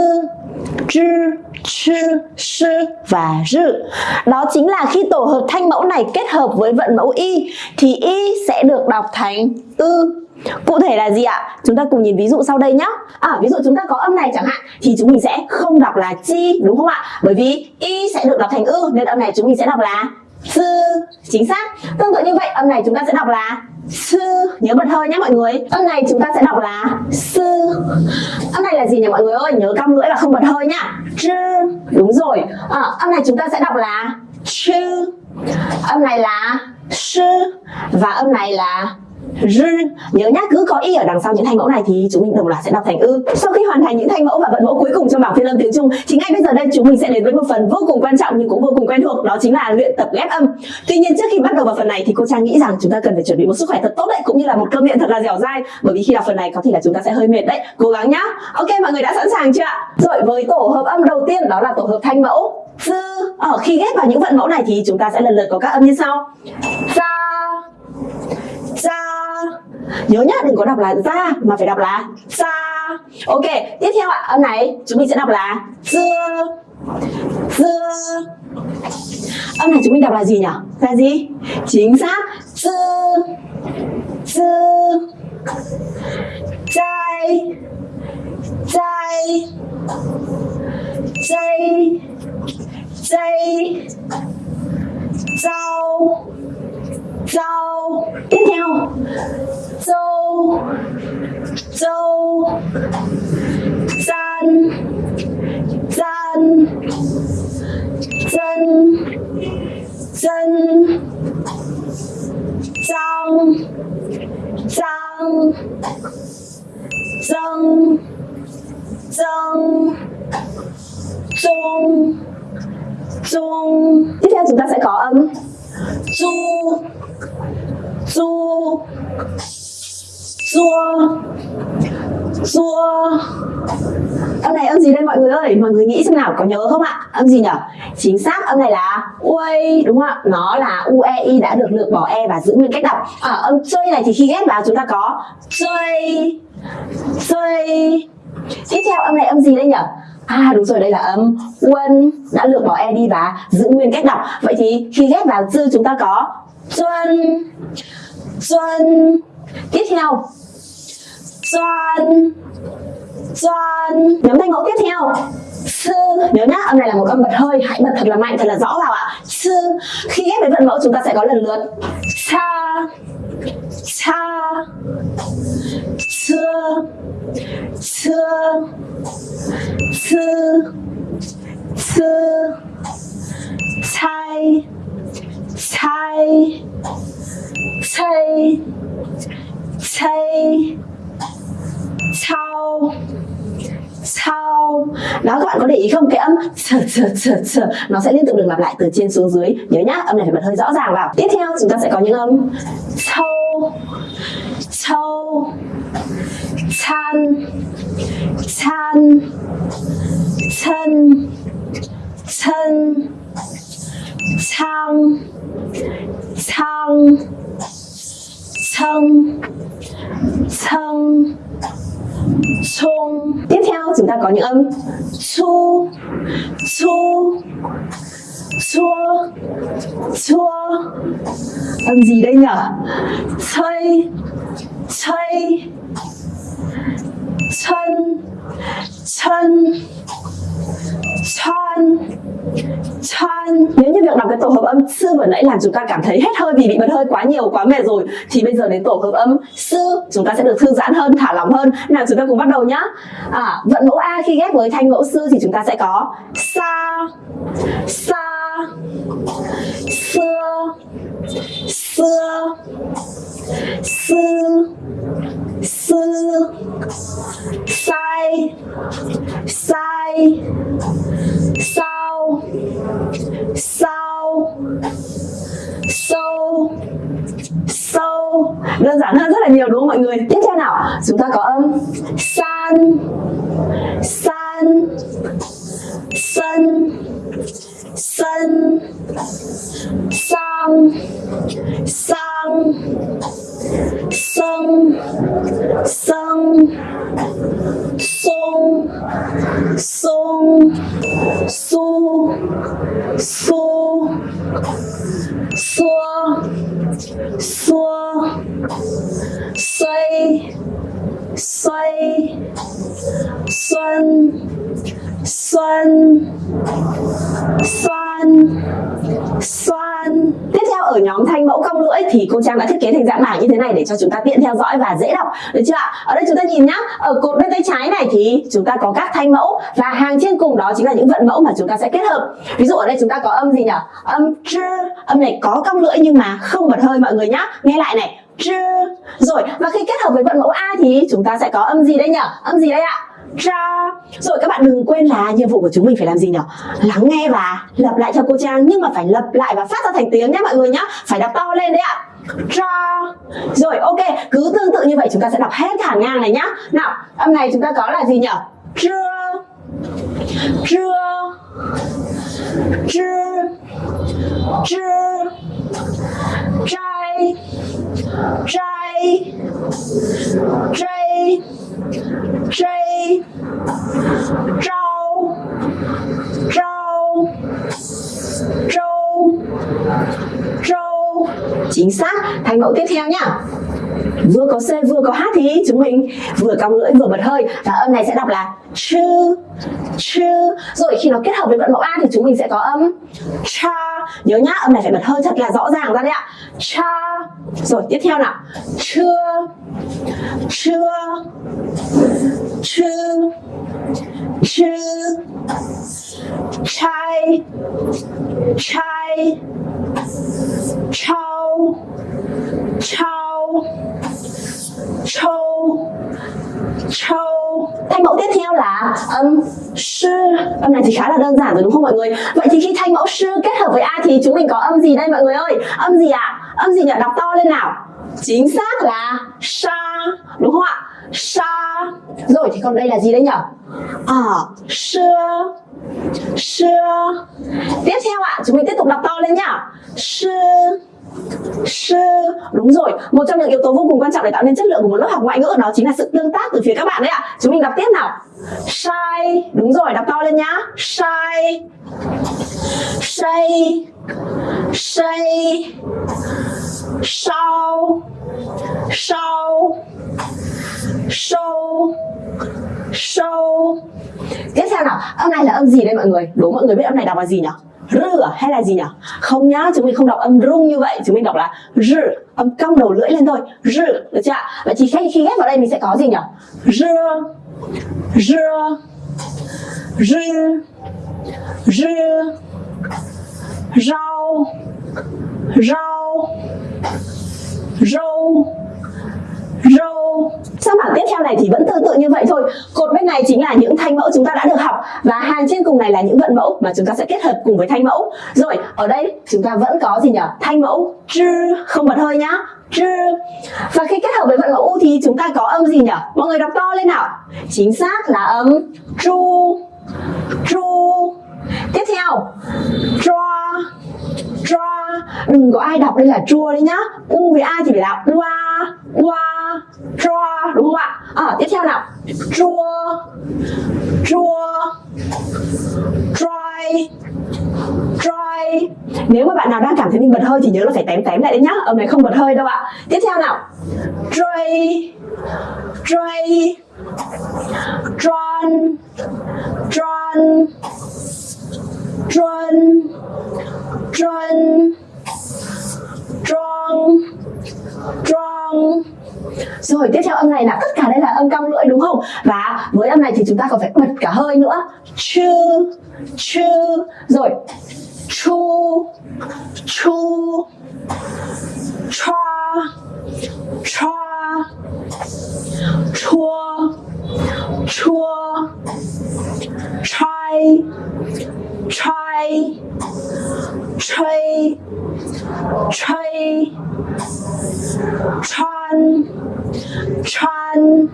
zh, ch, sh và r. Đó chính là khi tổ hợp thanh mẫu này kết hợp với vận mẫu y thì y sẽ được đọc thành ư. Cụ thể là gì ạ? Chúng ta cùng nhìn ví dụ sau đây nhé. À, ví dụ chúng ta có âm này chẳng hạn thì chúng mình sẽ không đọc là chi đúng không ạ? Bởi vì y sẽ được đọc thành ư nên âm này chúng mình sẽ đọc là sư chính xác. Tương tự như vậy âm này chúng ta sẽ đọc là sư nhớ bật hơi nhé mọi người. Âm này chúng ta sẽ đọc là sư. Âm này là gì nhỉ mọi người ơi? Nhớ cong lưỡi là không bật hơi nhá. Chư đúng rồi. À, âm này chúng ta sẽ đọc là chư âm này là sư và âm này là r nhớ nhá, cứ có y ở đằng sau những thanh mẫu này thì chúng mình đồng loạt sẽ đọc thành ư. Sau khi hoàn thành những thanh mẫu và vận mẫu cuối cùng trong bảng phiên âm tiếng trung, thì ngay bây giờ đây chúng mình sẽ đến với một phần vô cùng quan trọng nhưng cũng vô cùng quen thuộc, đó chính là luyện tập ghép âm. Tuy nhiên trước khi bắt đầu vào phần này thì cô trang nghĩ rằng chúng ta cần phải chuẩn bị một sức khỏe thật tốt đấy, cũng như là một cơ miệng thật là dẻo dai. Bởi vì khi đọc phần này có thể là chúng ta sẽ hơi mệt đấy. Cố gắng nhá. Ok, mọi người đã sẵn sàng chưa ạ? Rồi, với tổ hợp âm đầu tiên, đó là tổ hợp thanh mẫu dư ở ờ, khi ghép vào những vận mẫu này thì chúng ta sẽ lần lượt có các âm như sau. Ra ra nhớ nhá, đừng có đọc là ra mà phải đọc là ra ok, tiếp theo ạ. Âm này, chúng mình sẽ đọc là dưa. Dưa. Âm này chúng mình đọc là gì nhỉ? Là gì? Chính xác. Dư dư chai chai chai chai rau rau tiếp theo. Dâu dâu gian gian dân dân răng răng dâng dâng dung dung tiếp theo chúng ta sẽ có âm. Du du Rua Rua Âm này âm gì đây mọi người ơi? Mọi người nghĩ xem nào có nhớ không ạ? Âm gì nhỉ Chính xác âm này là ui Đúng không ạ? Nó là UEI đã được lược bỏ E và giữ nguyên cách đọc. À, Âm chơi này thì khi ghép vào chúng ta có Chơi Chơi. Tiếp theo âm này âm gì đây nhỉ À đúng rồi đây là âm Quân đã lược bỏ E đi và giữ nguyên cách đọc. Vậy thì khi ghép vào dư chúng ta có Xuân. Xuân. Tiếp theo. Xuân. Xuân. Nhóm thanh mẫu tiếp theo. Sư. Nhớ nhá, âm này là một âm bật hơi, hãy bật thật là mạnh, thật là rõ vào ạ. Sư. Khi ghép với vận mẫu, chúng ta sẽ có lần lượt. Xa xa xưa xưa sư. Sư. Sai. Sai chai chai sau sau. Đó các bạn có để ý không? Cái âm sờ sờ sờ sờ nó sẽ liên tục được lặp lại từ trên xuống dưới. Nhớ nhá, âm này phải bật hơi rõ ràng vào. Tiếp theo, chúng ta sẽ có những âm sâu sâu chan chan chân chân sang sang sông. Sông. Sung. Tiếp theo chúng ta có những âm. Su. Su. Chua chua âm gì đây nhở? Chơi chơi chân chân chân chân. Nếu như việc đọc cái tổ hợp âm sư vừa nãy làm chúng ta cảm thấy hết hơi vì bị bật hơi quá nhiều quá mệt rồi thì bây giờ đến tổ hợp âm sư chúng ta sẽ được thư giãn hơn thả lỏng hơn. Nào chúng ta cùng bắt đầu nhá. À, vận mẫu a khi ghép với thanh mẫu sư thì chúng ta sẽ có sa sa xưa xưa. Sư sư sai. Sai. Sao sao sâu. Sâu. Đơn giản hơn rất là nhiều đúng không mọi người? Tiếp theo nào. Chúng ta có âm. San. San. Sân. Sân. Sang sang sông sông sung sung su su xua xua xoay xoay xuân. Xuân. Xoan tiếp theo ở nhóm thanh mẫu cong lưỡi thì cô trang đã thiết kế thành dạng bảng như thế này để cho chúng ta tiện theo dõi và dễ đọc. Được chưa ạ? Ở đây chúng ta nhìn nhá. Ở cột bên tay trái này thì chúng ta có các thanh mẫu và hàng trên cùng đó chính là những vận mẫu mà chúng ta sẽ kết hợp. Ví dụ ở đây chúng ta có âm gì nhỉ? Âm chư âm này có cong lưỡi nhưng mà không bật hơi mọi người nhá. Nghe lại này. Chư rồi, và khi kết hợp với vận mẫu a thì chúng ta sẽ có âm gì đây nhỉ? Âm gì đây ạ? Ra. Rồi các bạn đừng quên là nhiệm vụ của chúng mình phải làm gì nhỉ lắng nghe và lặp lại cho cô trang, nhưng mà phải lặp lại và phát ra thành tiếng nhé mọi người nhá. Phải đọc to lên đấy ạ. Ra. Rồi, ok, cứ tương tự như vậy chúng ta sẽ đọc hết hàng ngang này nhá. Nào, âm này chúng ta có là gì nhỉ chưa chưa chưa chưa trai trai trai J, rau rau rau rau. Chính xác. Thành mẫu tiếp theo nhá. Vừa có c vừa có h thì chúng mình vừa cong lưỡi vừa bật hơi. Và âm này sẽ đọc là chư chư. Rồi khi nó kết hợp với vận mẫu a thì chúng mình sẽ có âm cha. Nhớ nhá âm này phải bật hơi thật là rõ ràng ra đấy ạ. Cha rồi, tiếp theo nào. Chưa chưa chưa chưa chai chai chau chau châu châu thanh mẫu tiếp theo là âm sư. Âm này thì khá là đơn giản rồi đúng không mọi người? Vậy thì khi thanh mẫu sư kết hợp với a thì chúng mình có âm gì đây mọi người ơi? Âm gì ạ? à? Âm gì nhỉ? Đọc to lên nào. Chính xác là sa, đúng không ạ? Sa. Rồi, thì còn đây là gì đây nhỉ? À xưa xưa tiếp theo ạ, chúng mình tiếp tục đọc to lên nhá. Xưa sư, đúng rồi. Một trong những yếu tố vô cùng quan trọng để tạo nên chất lượng của một lớp học ngoại ngữ đó chính là sự tương tác từ phía các bạn đấy ạ. Chúng mình đọc tiếp nào. Sai, đúng rồi, đọc to lên nhá. Sai. Say say sau. Sau. Sâu. Sâu. Tiếp theo nào. Âm này là âm gì đây mọi người? Đố mọi người biết âm này đọc là gì nhỉ rư hay là gì nhỉ? Không nhá, chúng mình không đọc âm rung như vậy, chúng mình đọc là rư âm cong đầu lưỡi lên thôi. Rư được chưa vậy thì khi khi ghép vào đây mình sẽ có gì nhỉ? Rư rư rư rư rau rau rau râu sang bảng tiếp theo này thì vẫn tương tự như vậy thôi. Cột bên này chính là những thanh mẫu chúng ta đã được học. Và hàng trên cùng này là những vận mẫu mà chúng ta sẽ kết hợp cùng với thanh mẫu. Rồi, ở đây chúng ta vẫn có gì nhỉ? Thanh mẫu chư không bật hơi nhá. Chư và khi kết hợp với vận mẫu u thì chúng ta có âm gì nhỉ? Mọi người đọc to lên nào. Chính xác là âm chu chu tiếp theo draw draw đừng có ai đọc đây là chua đấy nhá. U với a thì phải là ua ua draw đúng không ạ? À, tiếp theo nào. Draw draw dry dry Nếu mà bạn nào đang cảm thấy mình bật hơi thì nhớ là phải tém tém lại đấy nhá. Âm này không bật hơi đâu ạ. Tiếp theo nào. Tray Tray drawn drawn drawn drawn drawn drawn rồi tiếp theo âm này là tất cả đây là âm cong lưỡi đúng không? Và với âm này thì chúng ta còn phải bật cả hơi nữa. Chư, chư. Rồi. Chu, chu. Cha, cha. Chua, chua. Chai, chai. Chay, chay. Chan, chan,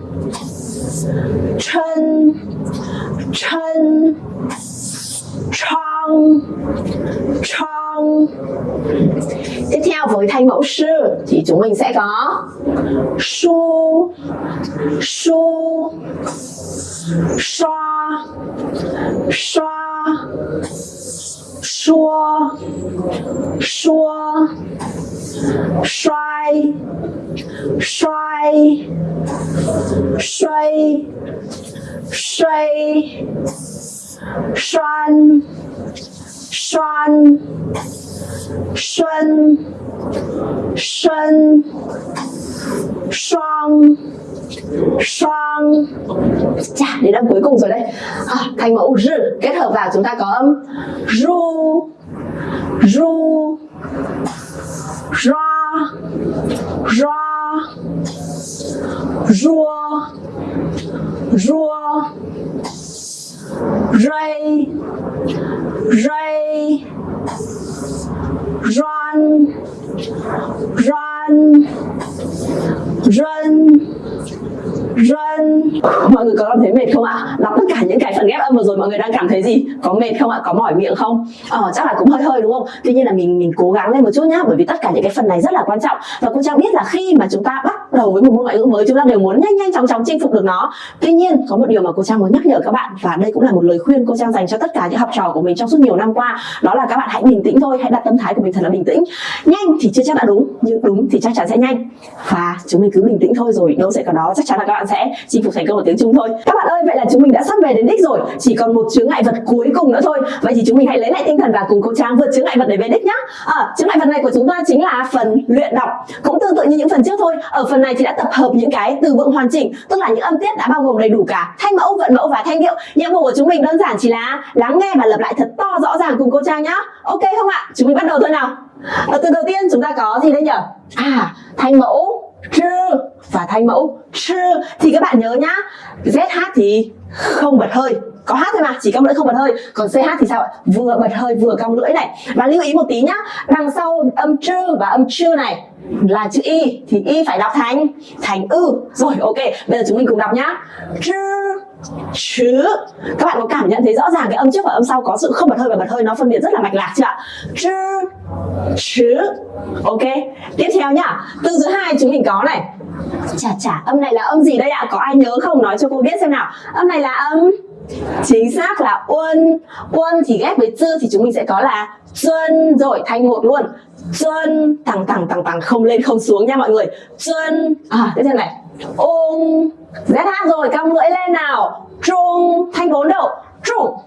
chân, chân, trong trong. Tiếp theo với thanh mẫu sư thì chúng mình sẽ có su, su, xoa, xoa, xua, xua, xoay, xoay, xoay, xoay, xoan, xoan, xuân, xuân, xoang, xoang Chà, đến âm cuối cùng rồi đây à, Thành mẫu r kết hợp vào chúng ta có âm ru ru ra ra rua rua. Ray ray run run run run. Mọi người có cảm thấy mệt không ạ? Đọc tất cả những cái phần ghép âm vừa rồi mọi người đang cảm thấy gì? Có mệt không ạ? Có mỏi miệng không? Ờ chắc là cũng hơi hơi đúng không? Tuy nhiên là mình mình cố gắng lên một chút nhá, bởi vì tất cả những cái phần này rất là quan trọng. Và cô trang biết là khi mà chúng ta bắt đầu với một môn ngoại ngữ mới, chúng ta đều muốn nhanh nhanh chóng chóng chinh phục được nó. Tuy nhiên, có một điều mà cô trang muốn nhắc nhở các bạn, và đây cũng là một lời khuyên cô trang dành cho tất cả những học trò của mình trong suốt nhiều năm qua, đó là các bạn hãy bình tĩnh thôi, hãy đặt tâm thái của mình thật là bình tĩnh. Nhanh thì chưa chắc đã đúng, nhưng đúng thì chắc chắn sẽ nhanh. Và chúng mình cứ bình tĩnh thôi rồi, đâu sẽ có đó, chắc chắn là các bạn sẽ chinh phục thành công ở tiếng Trung thôi. Các bạn ơi vậy là chúng mình đã sắp về đến đích rồi. Chỉ còn một chướng ngại vật cuối cùng nữa thôi. Vậy thì chúng mình hãy lấy lại tinh thần và cùng cô Trang vượt chướng ngại vật để về đích nhá. À, chướng ngại vật này của chúng ta chính là phần luyện đọc. Cũng tương tự như những phần trước thôi. Ở phần này thì đã tập hợp những cái từ vựng hoàn chỉnh tức là những âm tiết đã bao gồm đầy đủ cả thanh mẫu vận mẫu và thanh điệu. Nhiệm vụ của chúng mình đơn giản chỉ là lắng nghe và lặp lại thật to rõ ràng cùng cô Trang nhá. Ok không ạ? Chúng mình bắt đầu thôi nào. À, từ đầu tiên chúng ta có gì đây nhỉ à thanh mẫu chư và thanh mẫu chư thì các bạn nhớ nhá ZH thì không bật hơi. Có hát thôi mà, chỉ cong lưỡi không bật hơi. Còn ch thì sao ạ? Vừa bật hơi, vừa cong lưỡi này. Và lưu ý một tí nhá, đằng sau âm chư và âm chư này là chữ y, thì y phải đọc thành thành ư. Rồi, ok, bây giờ chúng mình cùng đọc nhá. Chư chứ các bạn có cảm nhận thấy rõ ràng cái âm trước và âm sau có sự không bật hơi và bật hơi nó phân biệt rất là mạch lạc chưa ạ? Chứ chứ ok, tiếp theo nhá. Từ thứ hai chúng mình có này. Chả chả âm này là âm gì đây ạ? Có ai nhớ không? Nói cho cô biết xem nào. Âm này là âm chính xác là uân. Uân thì ghép với chư thì chúng mình sẽ có là xuân rồi, thanh một luôn. Xuân, tằng tằng tằng tằng, không lên, không xuống nha mọi người. Xuân à tiếp theo này ung ZH rồi, cong lưỡi lên nào. Trung, thanh vốn đầu. Trung.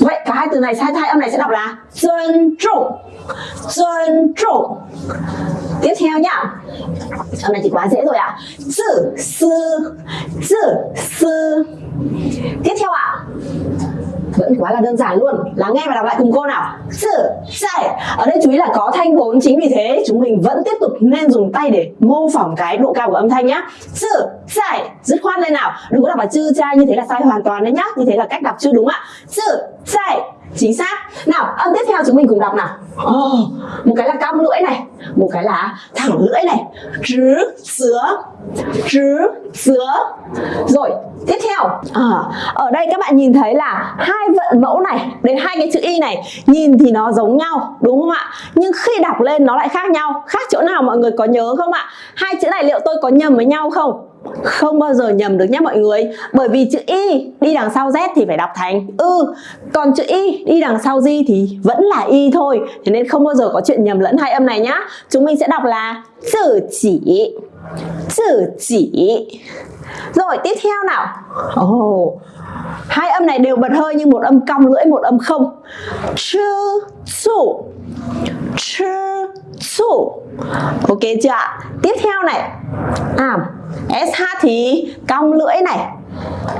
Vậy cả hai từ này sai hai âm này sẽ đọc là tôn trung. Tôn trung. Tiếp theo nhá. Âm này thì quá dễ rồi ạ. À. sư sư sư sư. Tiếp theo ạ. à vẫn quá là đơn giản luôn. Lắng nghe và đọc lại cùng cô nào. Sự sai ở đây chú ý là có thanh vốn chính vì thế chúng mình vẫn tiếp tục nên dùng tay để mô phỏng cái độ cao của âm thanh nhá. Sự sai dứt khoát lên nào. Đừng có đọc là chư trai như thế là sai hoàn toàn đấy nhá. Như thế là cách đọc chưa đúng ạ. Sự sai chính xác. Nào âm tiếp theo chúng mình cùng đọc nào. Oh, một cái là cong lưỡi này một cái là thẳng lưỡi này trứ sứa trứ sứa rồi tiếp theo. À, ở đây các bạn nhìn thấy là hai vận mẫu này đến hai cái chữ y này nhìn thì nó giống nhau đúng không ạ? Nhưng khi đọc lên nó lại khác nhau. Khác chỗ nào mọi người có nhớ không ạ? Hai chữ này liệu tôi có nhầm với nhau không? Không bao giờ nhầm được nhé mọi người. Bởi vì chữ y đi đằng sau z thì phải đọc thành ư. Còn chữ y đi đằng sau di thì vẫn là y thôi. Thế nên không bao giờ có chuyện nhầm lẫn hai âm này nhá. Chúng mình sẽ đọc là tự chỉ. Tự chỉ. Rồi tiếp theo nào. Oh, hai âm này đều bật hơi nhưng một âm cong lưỡi một âm không. Chư chủ chư ok chưa ạ? Tiếp theo này. À sh thì cong lưỡi này.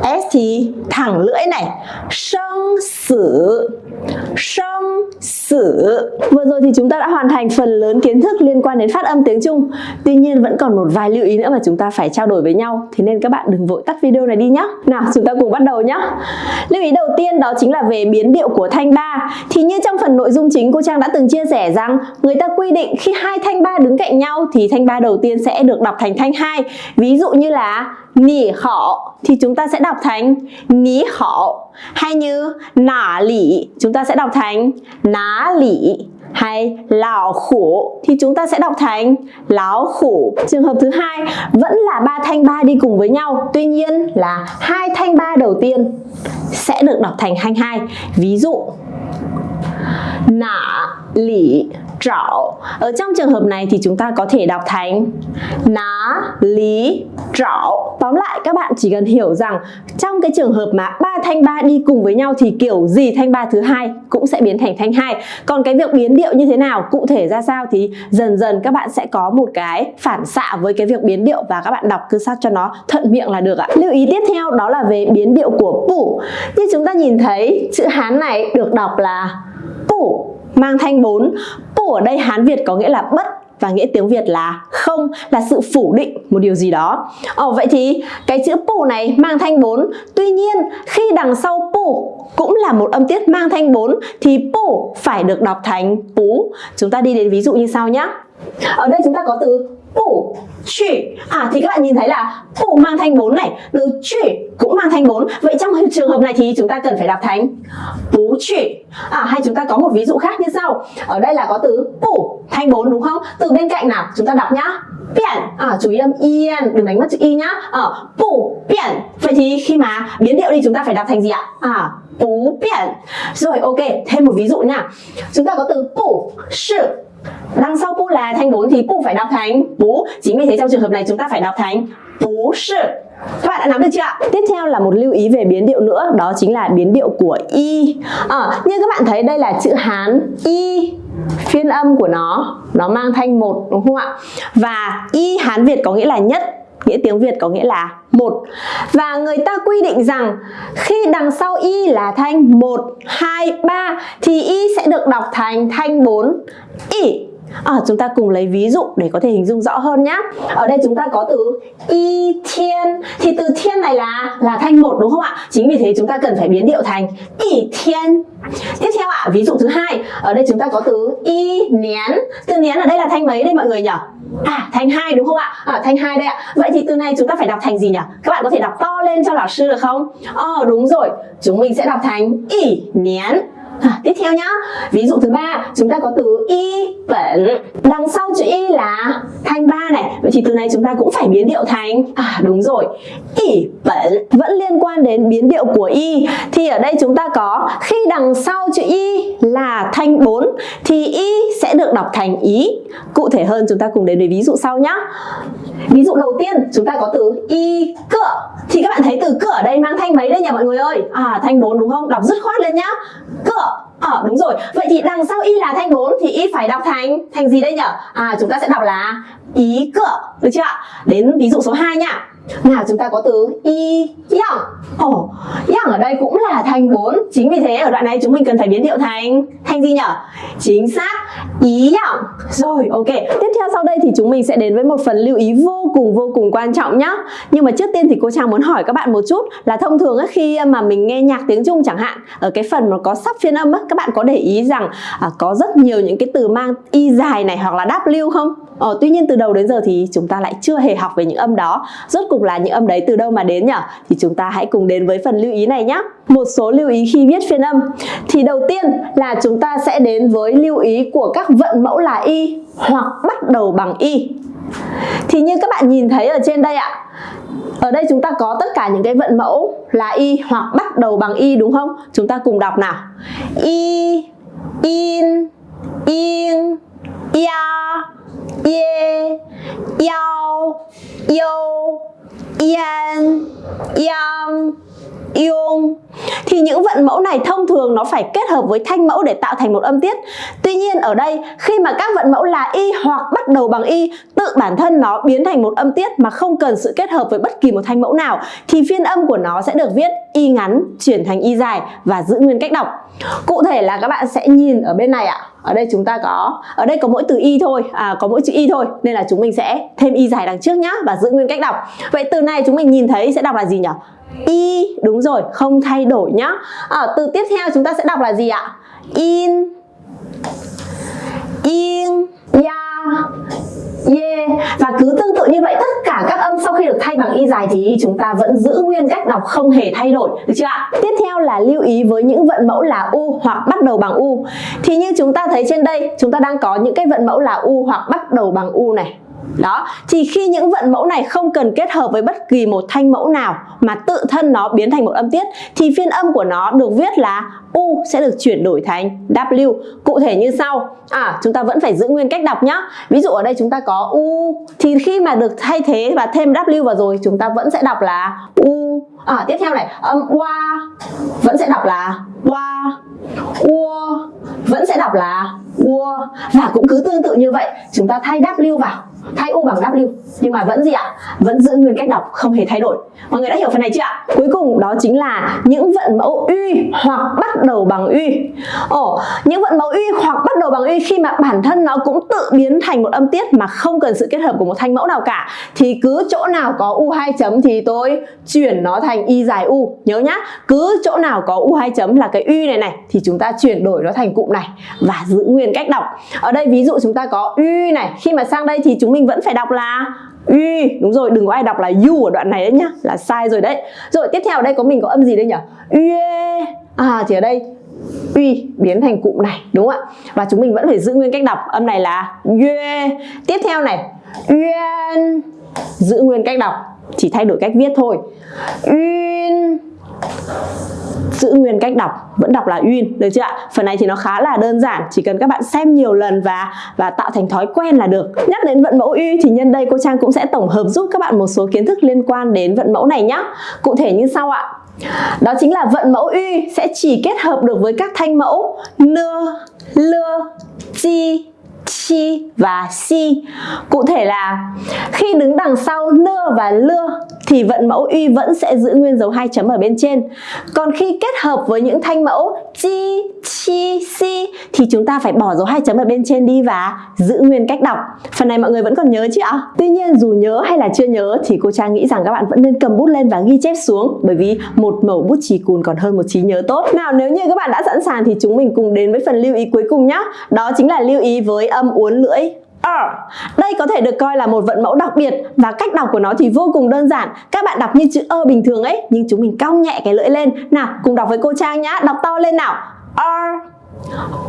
S thì thẳng lưỡi này. Sông sử. Sông sử. Vừa rồi thì chúng ta đã hoàn thành phần lớn kiến thức liên quan đến phát âm tiếng Trung. Tuy nhiên vẫn còn một vài lưu ý nữa mà chúng ta phải trao đổi với nhau. Thế nên các bạn đừng vội tắt video này đi nhé Nào, chúng ta cùng bắt đầu nhé Lưu ý đầu tiên đó chính là về biến điệu của thanh ba. Thì như trong phần nội dung chính, cô Trang đã từng chia sẻ rằng Người ta quy định khi hai thanh ba đứng cạnh nhau Thì thanh ba đầu tiên sẽ được đọc thành thanh hai. Ví dụ như là nỉ họ thì chúng ta sẽ đọc thành ní họ hay như nả lỉ chúng ta sẽ đọc thành ná lỉ hay lão khổ thì chúng ta sẽ đọc thành lão khổ trường hợp thứ hai, vẫn là ba thanh ba đi cùng với nhau, tuy nhiên là hai thanh ba đầu tiên sẽ được đọc thành thanh hai. Ví dụ nả lỉ trảo. Ở trong trường hợp này thì chúng ta có thể đọc thành ná lý trảo. Tóm lại, các bạn chỉ cần hiểu rằng trong cái trường hợp mà ba thanh ba đi cùng với nhau thì kiểu gì thanh ba thứ hai cũng sẽ biến thành thanh hai. Còn cái việc biến điệu như thế nào, cụ thể ra sao thì dần dần các bạn sẽ có một cái phản xạ với cái việc biến điệu và các bạn đọc cứ sao cho nó thuận miệng là được ạ. Lưu ý tiếp theo, đó là về biến điệu của phụ. như chúng ta nhìn thấy, chữ hán này được đọc là phụ mang thanh 4 Pu ở đây Hán Việt có nghĩa là bất và nghĩa tiếng Việt là không, là sự phủ định một điều gì đó. Ồ, vậy thì cái chữ pu này mang thanh 4. Tuy nhiên khi đằng sau pu cũng là một âm tiết mang thanh 4 thì pu phải được đọc thành pú. Chúng ta đi đến ví dụ như sau nhé. Ở đây chúng ta có từ bù chỉ à thì các bạn nhìn thấy là bù mang thanh 4 này từ chỉ cũng mang thanh 4 vậy trong trường hợp này thì chúng ta cần phải đọc thành bú chỉ à hay chúng ta có một ví dụ khác như sau. Ở đây là có từ bù thanh 4 đúng không? Từ bên cạnh nào? Chúng ta đọc nhá. Biển. À chú ý âm yên đừng đánh mất chữ y nhá. Ở à, bù biển. Vậy thì khi mà biến điệu đi chúng ta phải đọc thành gì ạ? À bú biển. Rồi ok thêm một ví dụ nha. Chúng ta có từ bù sự. Đằng sau pu là thanh bốn thì pu phải đọc thành bú. Chính vì thế trong trường hợp này chúng ta phải đọc thành bú sự. Các bạn đã nắm được chưa ạ? Tiếp theo là một lưu ý về biến điệu nữa, đó chính là biến điệu của y. À, như các bạn thấy đây là chữ Hán y phiên âm của nó nó mang thanh một đúng không ạ? Và y Hán Việt có nghĩa là nhất nghĩa tiếng Việt có nghĩa là một. Và người ta quy định rằng khi đằng sau y là thanh 1, 2, 3 thì y sẽ được đọc thành thanh 4 y. À, chúng ta cùng lấy ví dụ để có thể hình dung rõ hơn nhé. Ở đây chúng ta có từ y thiên thì từ thiên này là là thanh một đúng không ạ? Chính vì thế chúng ta cần phải biến điệu thành y thiên. Tiếp theo ạ, ví dụ thứ hai, ở đây chúng ta có từ y nén. Từ nén ở đây là thanh mấy đây mọi người nhỉ? À, thanh hai đúng không ạ? À, thanh hai đây ạ. Vậy thì từ này chúng ta phải đọc thành gì nhỉ? Các bạn có thể đọc to lên cho lão sư được không? Ờ, đúng rồi. Chúng mình sẽ đọc thành y nén. À, tiếp theo nhá. Ví dụ thứ ba chúng ta có từ y bẩn. Đằng sau chữ y là thanh ba này. Vậy thì từ này chúng ta cũng phải biến điệu thành à đúng rồi y bẩn. Vẫn liên quan đến biến điệu của y. Thì ở đây chúng ta có khi đằng sau chữ y là thanh 4 thì y sẽ được đọc thành ý. Cụ thể hơn chúng ta cùng đến với ví dụ sau nhá. Ví dụ đầu tiên chúng ta có từ y cửa thì các bạn thấy từ cửa ở đây mang thanh mấy đây nhỉ mọi người ơi? À thanh 4 đúng không? Đọc dứt khoát lên nhá. Cửa. Ờ đúng rồi. Vậy thì đằng sau y là thanh 4 Thì y phải đọc thành Thành gì đây nhỉ? À chúng ta sẽ đọc là ý cửa, Được chưa ạ? Đến ví dụ số 2 nha nào chúng ta có từ y yang Ồ, oh, yang ở đây cũng là thành 4 Chính vì thế ở đoạn này chúng mình cần phải biến điệu thành Thành gì nhỉ? Chính xác Ý yang Rồi, ok. Tiếp theo sau đây thì chúng mình sẽ đến với một phần lưu ý vô cùng vô cùng quan trọng nhá. Nhưng mà trước tiên thì cô Trang muốn hỏi các bạn một chút Là thông thường ấy, khi mà mình nghe nhạc tiếng Trung chẳng hạn Ở cái phần mà có sắp phiên âm á Các bạn có để ý rằng à, có rất nhiều những cái từ mang y dài này hoặc là W không? Ờ, tuy nhiên từ đầu đến giờ thì chúng ta lại chưa hề học về những âm đó. Rốt cùng là những âm đấy từ đâu mà đến nhỉ? Thì chúng ta hãy cùng đến với phần lưu ý này nhé Một số lưu ý khi viết phiên âm Thì đầu tiên là chúng ta sẽ đến với lưu ý của các vận mẫu là y hoặc bắt đầu bằng y Thì như các bạn nhìn thấy ở trên đây ạ Ở đây chúng ta có tất cả những cái vận mẫu là y hoặc bắt đầu bằng y đúng không? Chúng ta cùng đọc nào. Y, in, in, ya, ye, yao, yo, yan, yang, ion thì những vận mẫu này thông thường nó phải kết hợp với thanh mẫu để tạo thành một âm tiết. Tuy nhiên ở đây khi mà các vận mẫu là y hoặc bắt đầu bằng y tự bản thân nó biến thành một âm tiết mà không cần sự kết hợp với bất kỳ một thanh mẫu nào thì phiên âm của nó sẽ được viết y ngắn chuyển thành y dài và giữ nguyên cách đọc. Cụ thể là các bạn sẽ nhìn ở bên này ạ. Ở đây chúng ta có ở đây có mỗi từ y thôi à, có mỗi chữ y thôi nên là chúng mình sẽ thêm y dài đằng trước nhá và giữ nguyên cách đọc. Vậy từ này chúng mình nhìn thấy sẽ đọc là gì nhỉ y đúng rồi không thay đổi nhá. À, từ tiếp theo chúng ta sẽ đọc là gì ạ? In in ya ye. Và cứ tương tự như vậy tất cả các âm sau khi được thay bằng y dài thì chúng ta vẫn giữ nguyên cách đọc không hề thay đổi được chưa ạ? Tiếp theo là lưu ý với những vận mẫu là u hoặc bắt đầu bằng u. Thì như chúng ta thấy trên đây chúng ta đang có những cái vận mẫu là u hoặc bắt đầu bằng u này đó, thì khi những vận mẫu này không cần kết hợp với bất kỳ một thanh mẫu nào mà tự thân nó biến thành một âm tiết thì phiên âm của nó được viết là U sẽ được chuyển đổi thành W. Cụ thể như sau. À, chúng ta vẫn phải giữ nguyên cách đọc nhá. Ví dụ ở đây chúng ta có U thì khi mà được thay thế và thêm W vào rồi chúng ta vẫn sẽ đọc là U. À, tiếp theo này, âm Wa vẫn sẽ đọc là Wa. Ua vẫn sẽ đọc là Ua và cũng cứ tương tự như vậy chúng ta thay W vào thay u bằng w. Nhưng mà vẫn gì ạ? Vẫn giữ nguyên cách đọc, không hề thay đổi. Mọi người đã hiểu phần này chưa ạ? Cuối cùng đó chính là những vận mẫu uy hoặc bắt đầu bằng uy ồ, những vận mẫu uy hoặc bắt đầu bằng uy khi mà bản thân nó cũng tự biến thành một âm tiết mà không cần sự kết hợp của một thanh mẫu nào cả, thì cứ chỗ nào có u hai chấm thì tôi chuyển nó thành y dài u. Nhớ nhá, cứ chỗ nào có u hai chấm là cái uy này này, thì chúng ta chuyển đổi nó thành cụm này và giữ nguyên cách đọc. Ở đây ví dụ chúng ta có uy này, khi mà sang đây thì chúng mình vẫn phải đọc là uy đúng rồi, đừng có ai đọc là u ở đoạn này đấy nhá, là sai rồi đấy. Rồi, tiếp theo ở đây có mình có âm gì đây nhỉ uê à thì ở đây uy biến thành cụm này, đúng không ạ? Và chúng mình vẫn phải giữ nguyên cách đọc. Âm này là uê tiếp theo này uyên giữ nguyên cách đọc, chỉ thay đổi cách viết thôi. Uyên giữ nguyên cách đọc, vẫn đọc là uyên, được chưa ạ? Phần này thì nó khá là đơn giản, chỉ cần các bạn xem nhiều lần và và tạo thành thói quen là được. Nhắc đến vận mẫu uy thì nhân đây cô trang cũng sẽ tổng hợp giúp các bạn một số kiến thức liên quan đến vận mẫu này nhé cụ thể như sau ạ. Đó chính là vận mẫu uy sẽ chỉ kết hợp được với các thanh mẫu nưa lưa chi chi và si. Cụ thể là khi đứng đằng sau nưa và lưa thì vận mẫu uy vẫn sẽ giữ nguyên dấu hai chấm ở bên trên. Còn khi kết hợp với những thanh mẫu chi, chi, si thì chúng ta phải bỏ dấu hai chấm ở bên trên đi và giữ nguyên cách đọc. Phần này mọi người vẫn còn nhớ chứ ạ? Tuy nhiên dù nhớ hay là chưa nhớ thì cô Trang nghĩ rằng các bạn vẫn nên cầm bút lên và ghi chép xuống bởi vì một mẩu bút chì cùn còn hơn một trí nhớ tốt. Nào nếu như các bạn đã sẵn sàng thì chúng mình cùng đến với phần lưu ý cuối cùng nhé. Đó chính là lưu ý với âm uốn lưỡi R. Đây có thể được coi là một vận mẫu đặc biệt và cách đọc của nó thì vô cùng đơn giản. Các bạn đọc như chữ ơ bình thường ấy, nhưng chúng mình cong nhẹ cái lưỡi lên. Nào, cùng đọc với cô Trang nhá. Đọc to lên nào. R.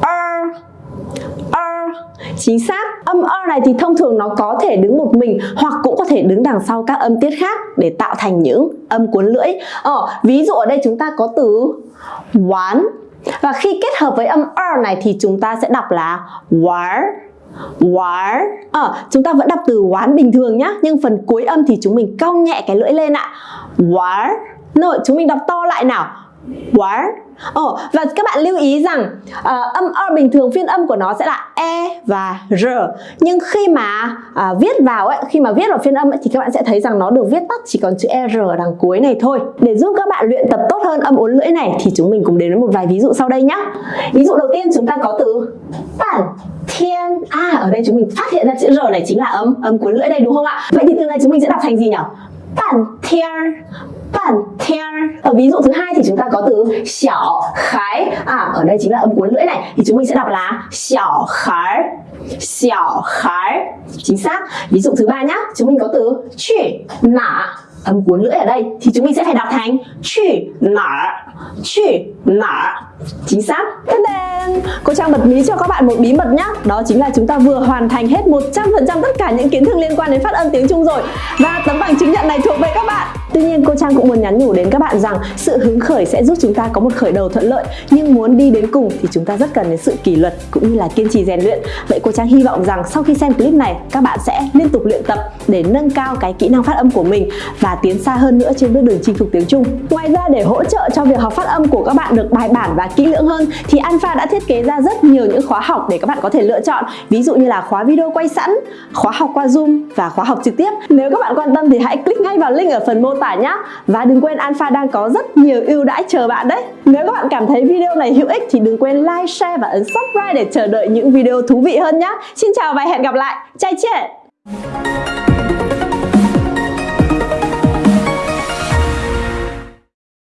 R. R. Chính xác, âm R này thì thông thường nó có thể đứng một mình hoặc cũng có thể đứng đằng sau các âm tiết khác để tạo thành những âm cuốn lưỡi. Ờ, ví dụ ở đây chúng ta có từ quán và khi kết hợp với âm R này thì chúng ta sẽ đọc là war war ờ, chúng ta vẫn đọc từ quán bình thường nhá nhưng phần cuối âm thì chúng mình cong nhẹ cái lưỡi lên ạ war rồi chúng mình đọc to lại nào war Ồ, và các bạn lưu ý rằng uh, âm R bình thường phiên âm của nó sẽ là E và R. Nhưng khi mà uh, viết vào ấy, khi mà viết vào phiên âm ấy, thì các bạn sẽ thấy rằng nó được viết tắt chỉ còn chữ e R ở đằng cuối này thôi. Để giúp các bạn luyện tập tốt hơn âm uốn lưỡi này thì chúng mình cùng đến với một vài ví dụ sau đây nhé Ví dụ đầu tiên chúng ta có từ bản thiên. À, ở đây chúng mình phát hiện ra chữ R này chính là âm âm cuối lưỡi đây đúng không ạ? Vậy thì từ này chúng mình sẽ đọc thành gì nhỉ? Bản thiên bản thiên ở ví dụ thứ hai thì chúng ta có từ xảo khái à ở đây chính là âm cuốn lưỡi này. Thì chúng mình sẽ đọc là xảo khái xảo khái chính xác. Ví dụ thứ ba nhá. Chúng mình có từ chữ nả. Âm cuốn lưỡi ở đây. Thì chúng mình sẽ phải đọc thành chữ nả chữ nả chính xác đen cô trang bật mí cho các bạn một bí mật nhé. đó chính là chúng ta vừa hoàn thành hết 100% tất cả những kiến thức liên quan đến phát âm tiếng Trung rồi và tấm bằng chứng nhận này thuộc về các bạn Tuy nhiên, cô Trang cũng muốn nhắn nhủ đến các bạn rằng sự hứng khởi sẽ giúp chúng ta có một khởi đầu thuận lợi nhưng muốn đi đến cùng thì chúng ta rất cần đến sự kỷ luật cũng như là kiên trì rèn luyện. Vậy cô Trang hy vọng rằng sau khi xem clip này, các bạn sẽ liên tục luyện tập để nâng cao cái kỹ năng phát âm của mình và tiến xa hơn nữa trên bước đường chinh phục tiếng Trung. Ngoài ra, để hỗ trợ cho việc học phát âm của các bạn được bài bản và kỹ lưỡng hơn thì Alpha đã thiết kế ra rất nhiều những khóa học để các bạn có thể lựa chọn. Ví dụ như là khóa video quay sẵn, khóa học qua Zoom và khóa học trực tiếp. Nếu các bạn quan tâm thì hãy click ngay vào link ở phần mô tả nhé. Và đừng quên Alpha đang có rất nhiều ưu đãi chờ bạn đấy. Nếu các bạn cảm thấy video này hữu ích thì đừng quên like, share và ấn subscribe để chờ đợi những video thú vị hơn nhé. Xin chào và hẹn gặp lại. Chai chết!